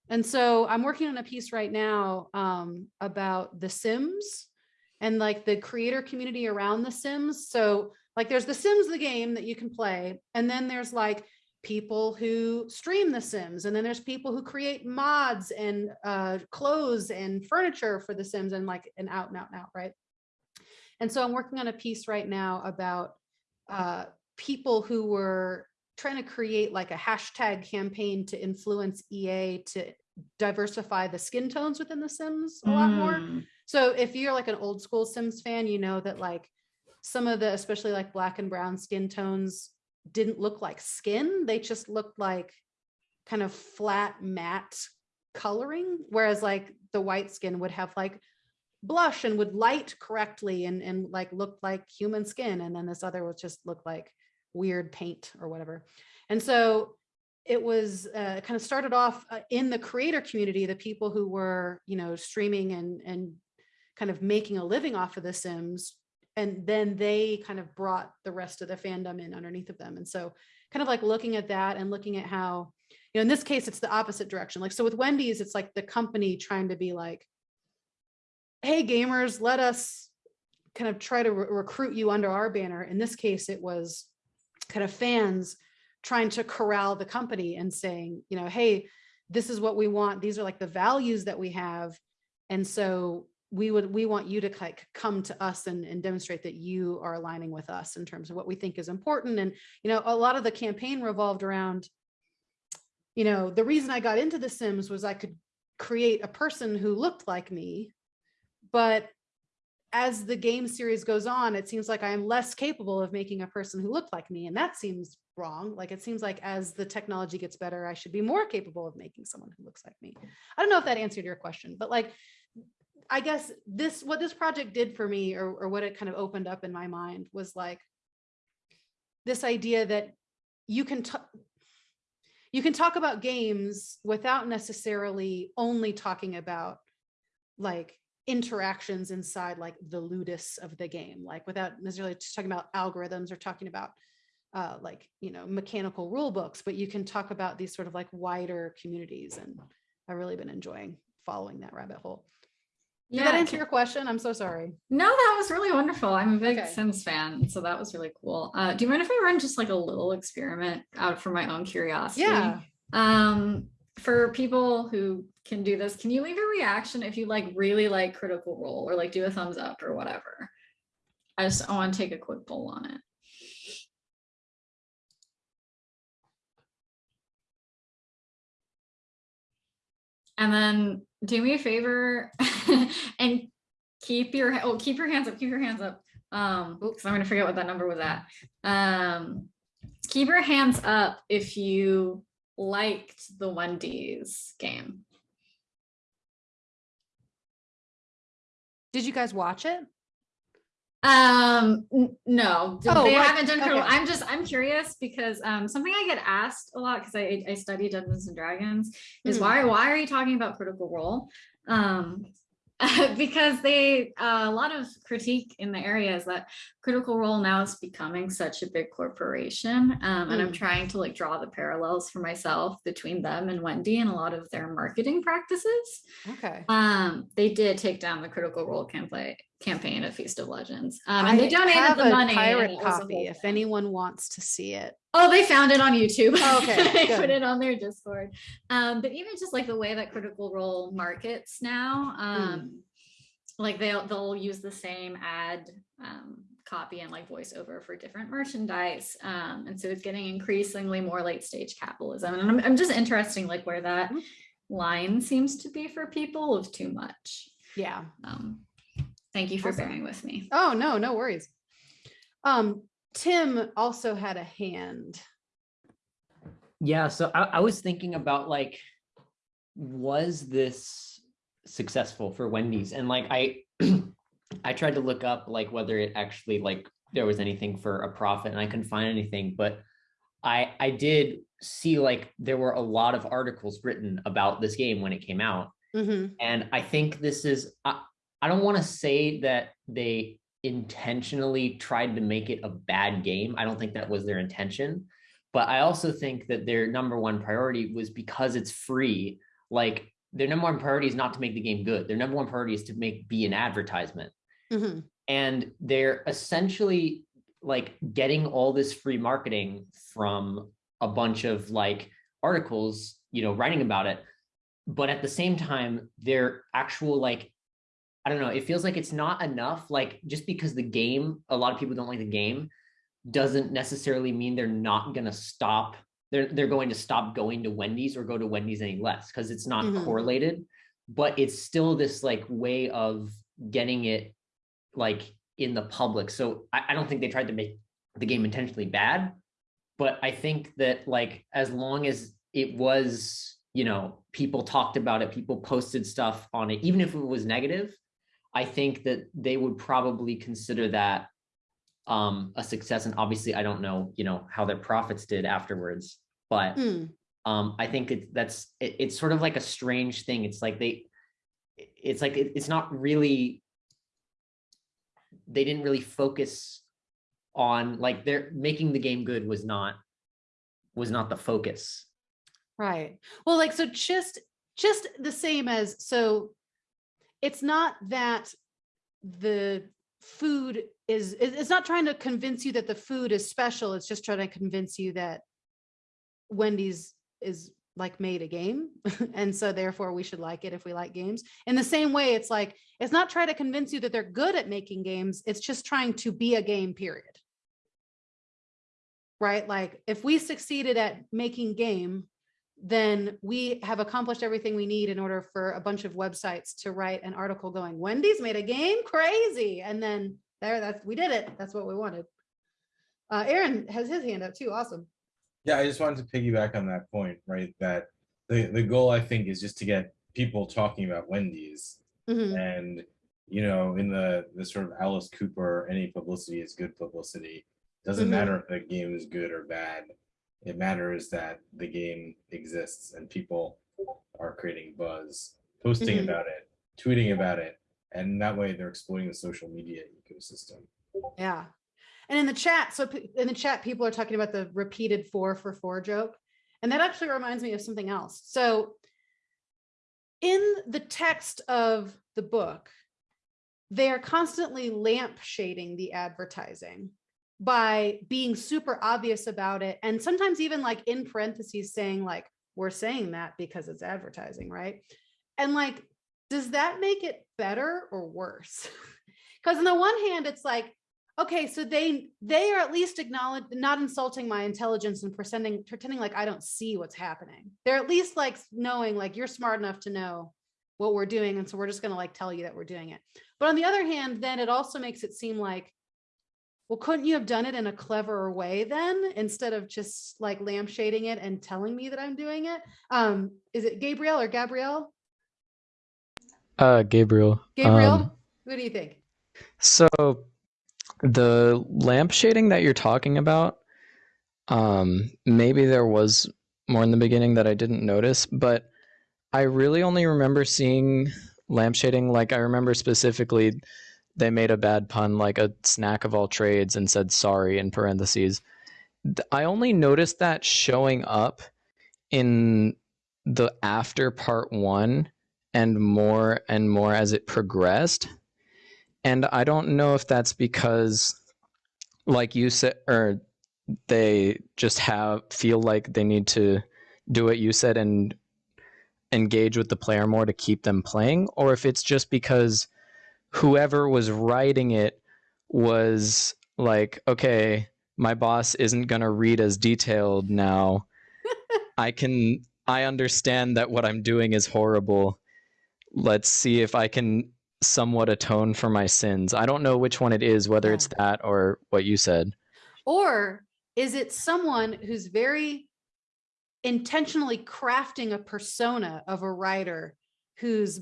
and so i'm working on a piece right now um, about the sims and like the creator community around the sims. So like there's the sims the game that you can play and then there's like people who stream the sims and then there's people who create mods and uh, clothes and furniture for the sims and like an out and out and out right? And so i'm working on a piece right now about uh, people who were trying to create like a hashtag campaign to influence ea to diversify the skin tones within the sims a lot more. Mm. so if you're like an old school sims fan you know that like some of the especially like black and brown skin tones didn't look like skin. They just looked like kind of flat matte coloring whereas like the white skin would have like blush and would light correctly and and like look like human skin. And then this other would just look like weird paint or whatever. And so it was uh, kind of started off uh, in the creator community the people who were you know streaming and and kind of making a living off of the sims and then they kind of brought the rest of the fandom in underneath of them. And so kind of like looking at that and looking at how you know in this case it's the opposite direction. Like so with wendy's it's like the company trying to be like hey gamers let us kind of try to re- recruit you under our banner. In this case it was kind of fans trying to corral the company and saying you know hey this is what we want. These are like the values that we have. And so we would we want you to like come to us and, and demonstrate that you are aligning with us in terms of what we think is important. And you know a lot of the campaign revolved around you know the reason i got into the sims was i could create a person who looked like me but as the game series goes on it seems like i am less capable of making a person who looked like me and that seems wrong. Like it seems like as the technology gets better i should be more capable of making someone who looks like me. I don't know if that answered your question but like I guess this what this project did for me or, or what it kind of opened up in my mind was like this idea that you can you can talk about games without necessarily only talking about like interactions inside like the ludus of the game like without necessarily just talking about algorithms or talking about uh, like you know mechanical rule books but you can talk about these sort of like wider communities and i've really been enjoying following that rabbit hole did that answer your question? I'm so sorry. No, that was really wonderful. I'm a big Okay. Sims fan, so that was really cool. Uh, do you mind if I run just like a little experiment out for my own curiosity? Yeah. Um, for people who can do this, can you leave a reaction if you like really like Critical Role or like do a thumbs up or whatever? I just I want to take a quick poll on it. And then do me a favor and keep your oh keep your hands up, keep your hands up. Um, because I'm gonna forget what that number was at. Um, keep your hands up if you liked the Wendy's game. Did you guys watch it? Um, no, Oh, they right, haven't done. Okay. I'm just I'm curious because um something I get asked a lot because I I study Dungeons and Dragons is Mhm. why why are you talking about Critical Role? Um, because they uh, a lot of critique in the area is that Critical Role now is becoming such a big corporation, um, and I'm Mm. trying to like draw the parallels for myself between them and Wendy and a lot of their marketing practices Okay. um they did take down the critical role campaign campaign at Feast of Legends. Um, and they donated the money. pirate it was a copy if anyone wants to see it. Oh, they found it on YouTube. Oh, okay, they good. put it on their Discord. Um, but even just like the way that Critical Role markets now, um, like they'll they'll use the same ad um, copy and like voiceover for different merchandise, um, and so it's getting increasingly more late stage capitalism. And I'm I'm just interesting like where that Hmm. line seems to be for people of too much. Yeah. Um, thank you for Awesome. bearing with me. Oh, no, no worries. Um, Tim also had a hand. Yeah, so I, I was thinking about like, was this successful for Wendy's? And like I I tried to look up like whether it actually like there was anything for a profit and I couldn't find anything, but I I did see like there were a lot of articles written about this game when it came out. Mhm. And I think this is, I, I don't want to say that they intentionally tried to make it a bad game. I don't think that was their intention. But I also think that their number one priority was because it's free. Like their number one priority is not to make the game good. Their number one priority is to make be an advertisement. Mhm. And they're essentially like getting all this free marketing from a bunch of like articles, you know, writing about it but at the same time their actual like i don't know it feels like it's not enough like just because the game a lot of people don't like the game doesn't necessarily mean they're not going to stop they're they're going to stop going to wendy's or go to wendy's any less because it's not Mhm. correlated but it's still this like way of getting it like in the public so I, I don't think they tried to make the game intentionally bad but i think that like as long as it was you know people talked about it people posted stuff on it even if it was negative i think that they would probably consider that um a success and obviously i don't know you know how their profits did afterwards but Mm. um i think it, that's it, it's sort of like a strange thing it's like they it's like it, it's not really they didn't really focus on like they're making the game good was not was not the focus Right. Well, like, so just, just the same as, so it's not that the food is it's not trying to convince you that the food is special. It's just trying to convince you that Wendy's is like made a game. And so therefore we should like it if we like games. In the same way, it's like, it's not trying to convince you that they're good at making games. It's just trying to be a game, period. Right? Like if we succeeded at making game, then we have accomplished everything we need in order for a bunch of websites to write an article going, Wendy's made a game crazy. And then there, that's, we did it. That's what we wanted. Uh, Aaron has his hand up too. Awesome. Yeah, I just wanted to piggyback on that point, right? That the, the goal I think is just to get people talking about Wendy's Mhm. and you know, in the the sort of Alice Cooper, any publicity is good publicity. Doesn't Mhm. matter if the game is good or bad. It matters that the game exists and people are creating buzz, posting Mhm. about it, tweeting about it, and that way they're exploiting the social media ecosystem. Yeah. And in the chat, so in the chat, people are talking about the repeated four for four joke. And that actually reminds me of something else. So in the text of the book, they are constantly lamp shading the advertising by being super obvious about it. And sometimes even like in parentheses saying like, we're saying that because it's advertising, right? And like, does that make it better or worse? Because on the one hand, it's like, okay, so they they are at least acknowledge not insulting my intelligence and pretending pretending like I don't see what's happening. They're at least like knowing like you're smart enough to know what we're doing, and so we're just gonna like tell you that we're doing it. But on the other hand, then it also makes it seem like, well, couldn't you have done it in a cleverer way then instead of just like lampshading it and telling me that I'm doing it? Um, is it Gabriel or Gabrielle? Uh, Gabriel. Gabriel, Um, what do you think? so the lamp shading that you're talking about, um, maybe there was more in the beginning that I didn't notice, but I really only remember seeing lamp shading. Like I remember specifically, they made a bad pun, like a snack of all trades, and said sorry in parentheses. I only noticed that showing up in the after part one and more and more as it progressed. And I don't know if that's because, like you said, or they just have feel like they need to do what you said and engage with the player more to keep them playing, or if it's just because whoever was writing it was like, okay, my boss isn't going to read as detailed now. I can, I understand that what I'm doing is horrible. Let's see if I can somewhat atone for my sins. I don't know which one it is, whether it's that or what you said. Or is it someone who's very intentionally crafting a persona of a writer who's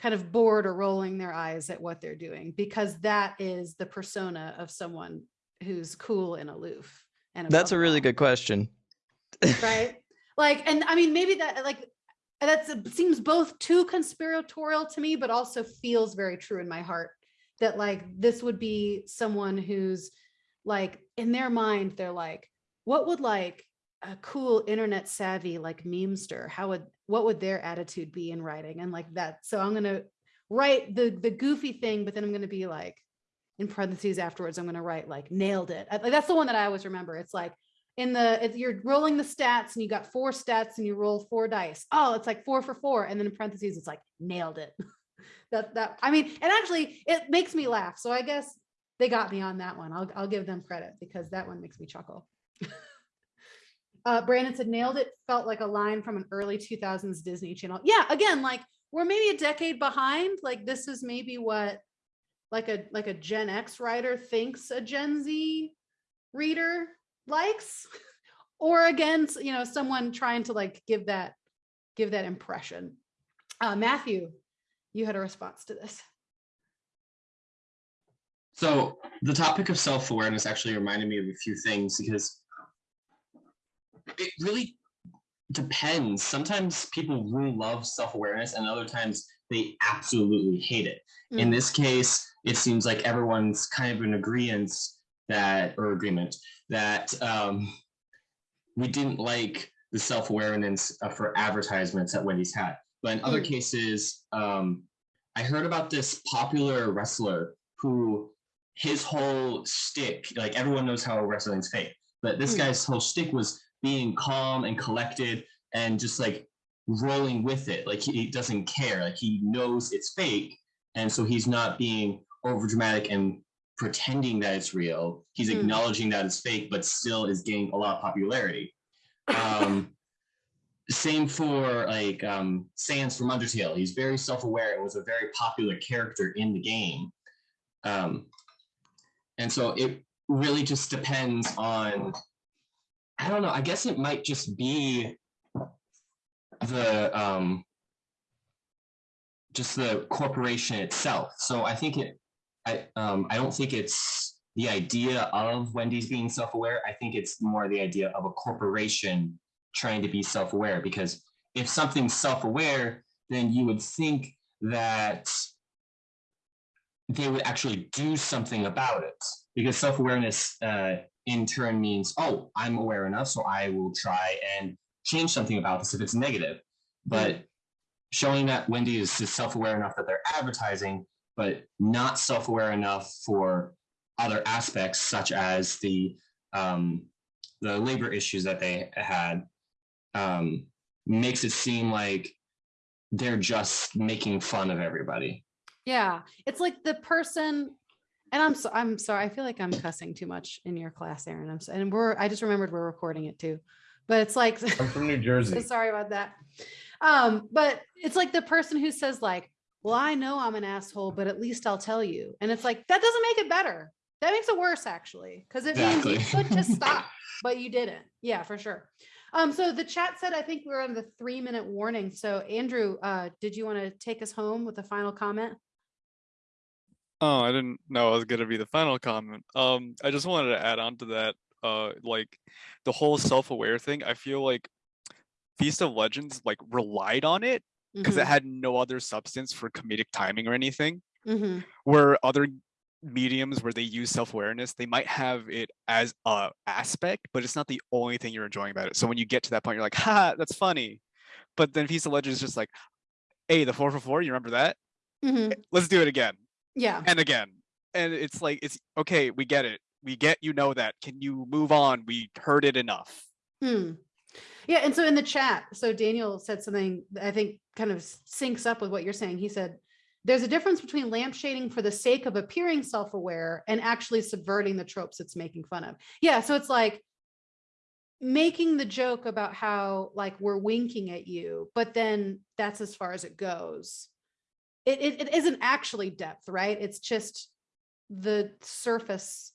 kind of bored or rolling their eyes at what they're doing because that is the persona of someone who's cool and aloof and That's a really all, good question. right like and i mean maybe that like that seems both too conspiratorial to me but also feels very true in my heart that like this would be someone who's like in their mind they're like what would like a cool internet savvy like memester how would what would their attitude be in writing and like that so i'm gonna write the the goofy thing but then i'm gonna be like in parentheses afterwards i'm gonna write like nailed it. I- like that's the one that i always remember. It's like in the you're rolling the stats and you got four stats and you roll four dice. Oh it's like four for four and then in parentheses it's like nailed it. That that i mean and actually it makes me laugh so i guess they got me on that one. I'll, I'll give them credit because that one makes me chuckle uh brandon said nailed it. Felt like a line from an early 2000s disney channel. Yeah again like we're maybe a decade behind. Like this is maybe what like a like a gen x writer thinks a gen z reader likes. Or again you know someone trying to like give that give that impression. Uh matthew you had a response to this. So the topic of self-awareness actually reminded me of a few things because it really depends. Sometimes people really love self-awareness and other times they absolutely hate it. In Mm. this case, it seems like everyone's kind of in agreement that or agreement that um, we didn't like the self-awareness uh, for advertisements that Wendy's had. But in other Mm. cases, um, I heard about this popular wrestler who his whole stick, like everyone knows how wrestling's fake, but this Mm. guy's whole stick was being calm and collected and just like rolling with it. Like he, he doesn't care. Like he knows it's fake. And so he's not being over dramatic and pretending that it's real. He's Mm. acknowledging that it's fake, but still is gaining a lot of popularity. Um, same for like um Sans from Undertale. He's very self-aware and was a very popular character in the game. Um, and so it really just depends on I don't know, I guess it might just be the um just the corporation itself. So I think it I um I don't think it's the idea of Wendy's being self-aware. I think it's more the idea of a corporation trying to be self-aware because if something's self-aware, then you would think that they would actually do something about it because self-awareness uh, in turn means oh i'm aware enough so i will try and change something about this if it's negative. But showing that wendy is, self-aware enough that they're advertising but not self-aware enough for other aspects such as the um, the labor issues that they had um, makes it seem like they're just making fun of everybody. Yeah, it's like the person, and I'm so I'm sorry. I feel like I'm cussing too much in your class, Aaron. I'm so, and we're I just remembered we're recording it too, but it's like I'm from New Jersey. so sorry about that. Um, but it's like the person who says like, "Well, I know I'm an asshole, but at least I'll tell you," and it's like that doesn't make it better. That makes it worse actually, because it means you Exactly. could just stop, but you didn't. Yeah, for sure. Um, so the chat said I think we're on the three minute warning. So Andrew, uh, did you want to take us home with a final comment? Oh, I didn't know it was gonna be the final comment. Um, I just wanted to add on to that. Uh, like the whole self-aware thing. I feel like Feast of Legends like relied on it because it Mhm. had no other substance for comedic timing or anything. Mhm. Where other mediums where they use self-awareness, they might have it as a aspect, but it's not the only thing you're enjoying about it. So when you get to that point, you're like, ha, that's funny. But then Feast of Legends is just like, hey, the four for four, you remember that? Mhm. Let's do it again. Yeah. and again. And it's like, it's okay, we get it. We get you know that. Can you move on? We heard it enough. Hmm. Yeah, and so in the chat, so Daniel said something that I think kind of syncs up with what you're saying. He said, there's a difference between lampshading for the sake of appearing self-aware and actually subverting the tropes it's making fun of. Yeah, so it's like making the joke about how like we're winking at you, but then that's as far as it goes. It, it, it isn't actually depth, right? It's just the surface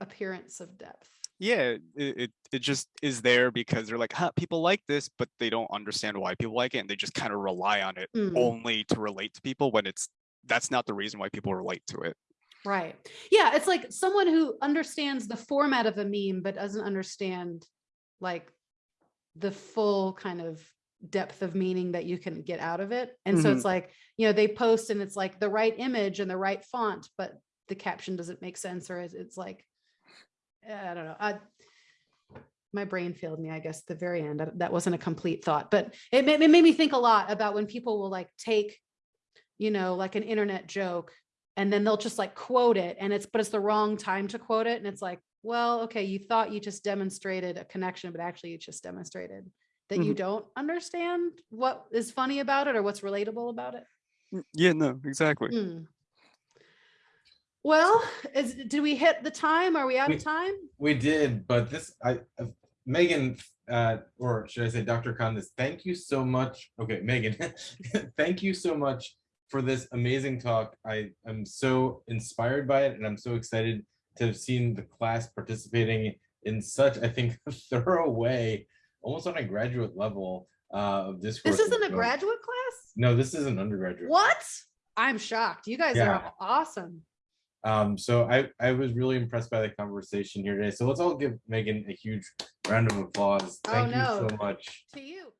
appearance of depth. Yeah, it, it it just is there because they're like, huh, people like this, but they don't understand why people like it, and they just kind of rely on it Mm. only to relate to people when it's that's not the reason why people relate to it. Right. Yeah, it's like someone who understands the format of a meme but doesn't understand like the full kind of depth of meaning that you can get out of it. And so Mhm. it's like, you know, they post and it's like the right image and the right font, but the caption doesn't make sense or it's, like I don't know. I my brain failed me, I guess, at the very end. That- That wasn't a complete thought, but it made, it made me think a lot about when people will like take, you know, like an internet joke and then they'll just like quote it and it's, but it's the wrong time to quote it. And it's like, well, okay, you thought you just demonstrated a connection, but actually you just demonstrated that you Mhm. don't understand what is funny about it or what's relatable about it. Mm, Yeah, no, exactly. Hmm. Well, is, did we hit the time? Are we out We- of time? We did, but this, I, uh, Megan, uh, or should I say Dr. Condis, thank you so much. Okay, Megan, thank you so much for this amazing talk. I am so inspired by it and I'm so excited to have seen the class participating in such, I think, a thorough way, almost on a graduate level uh, of discourse. This isn't a graduate class? No, this is an undergraduate. What? I'm shocked. You guys Yeah. are awesome. Um, so I, I was really impressed by the conversation here today. So let's all give Megan a huge round of applause. Oh, Thank you so much. To you.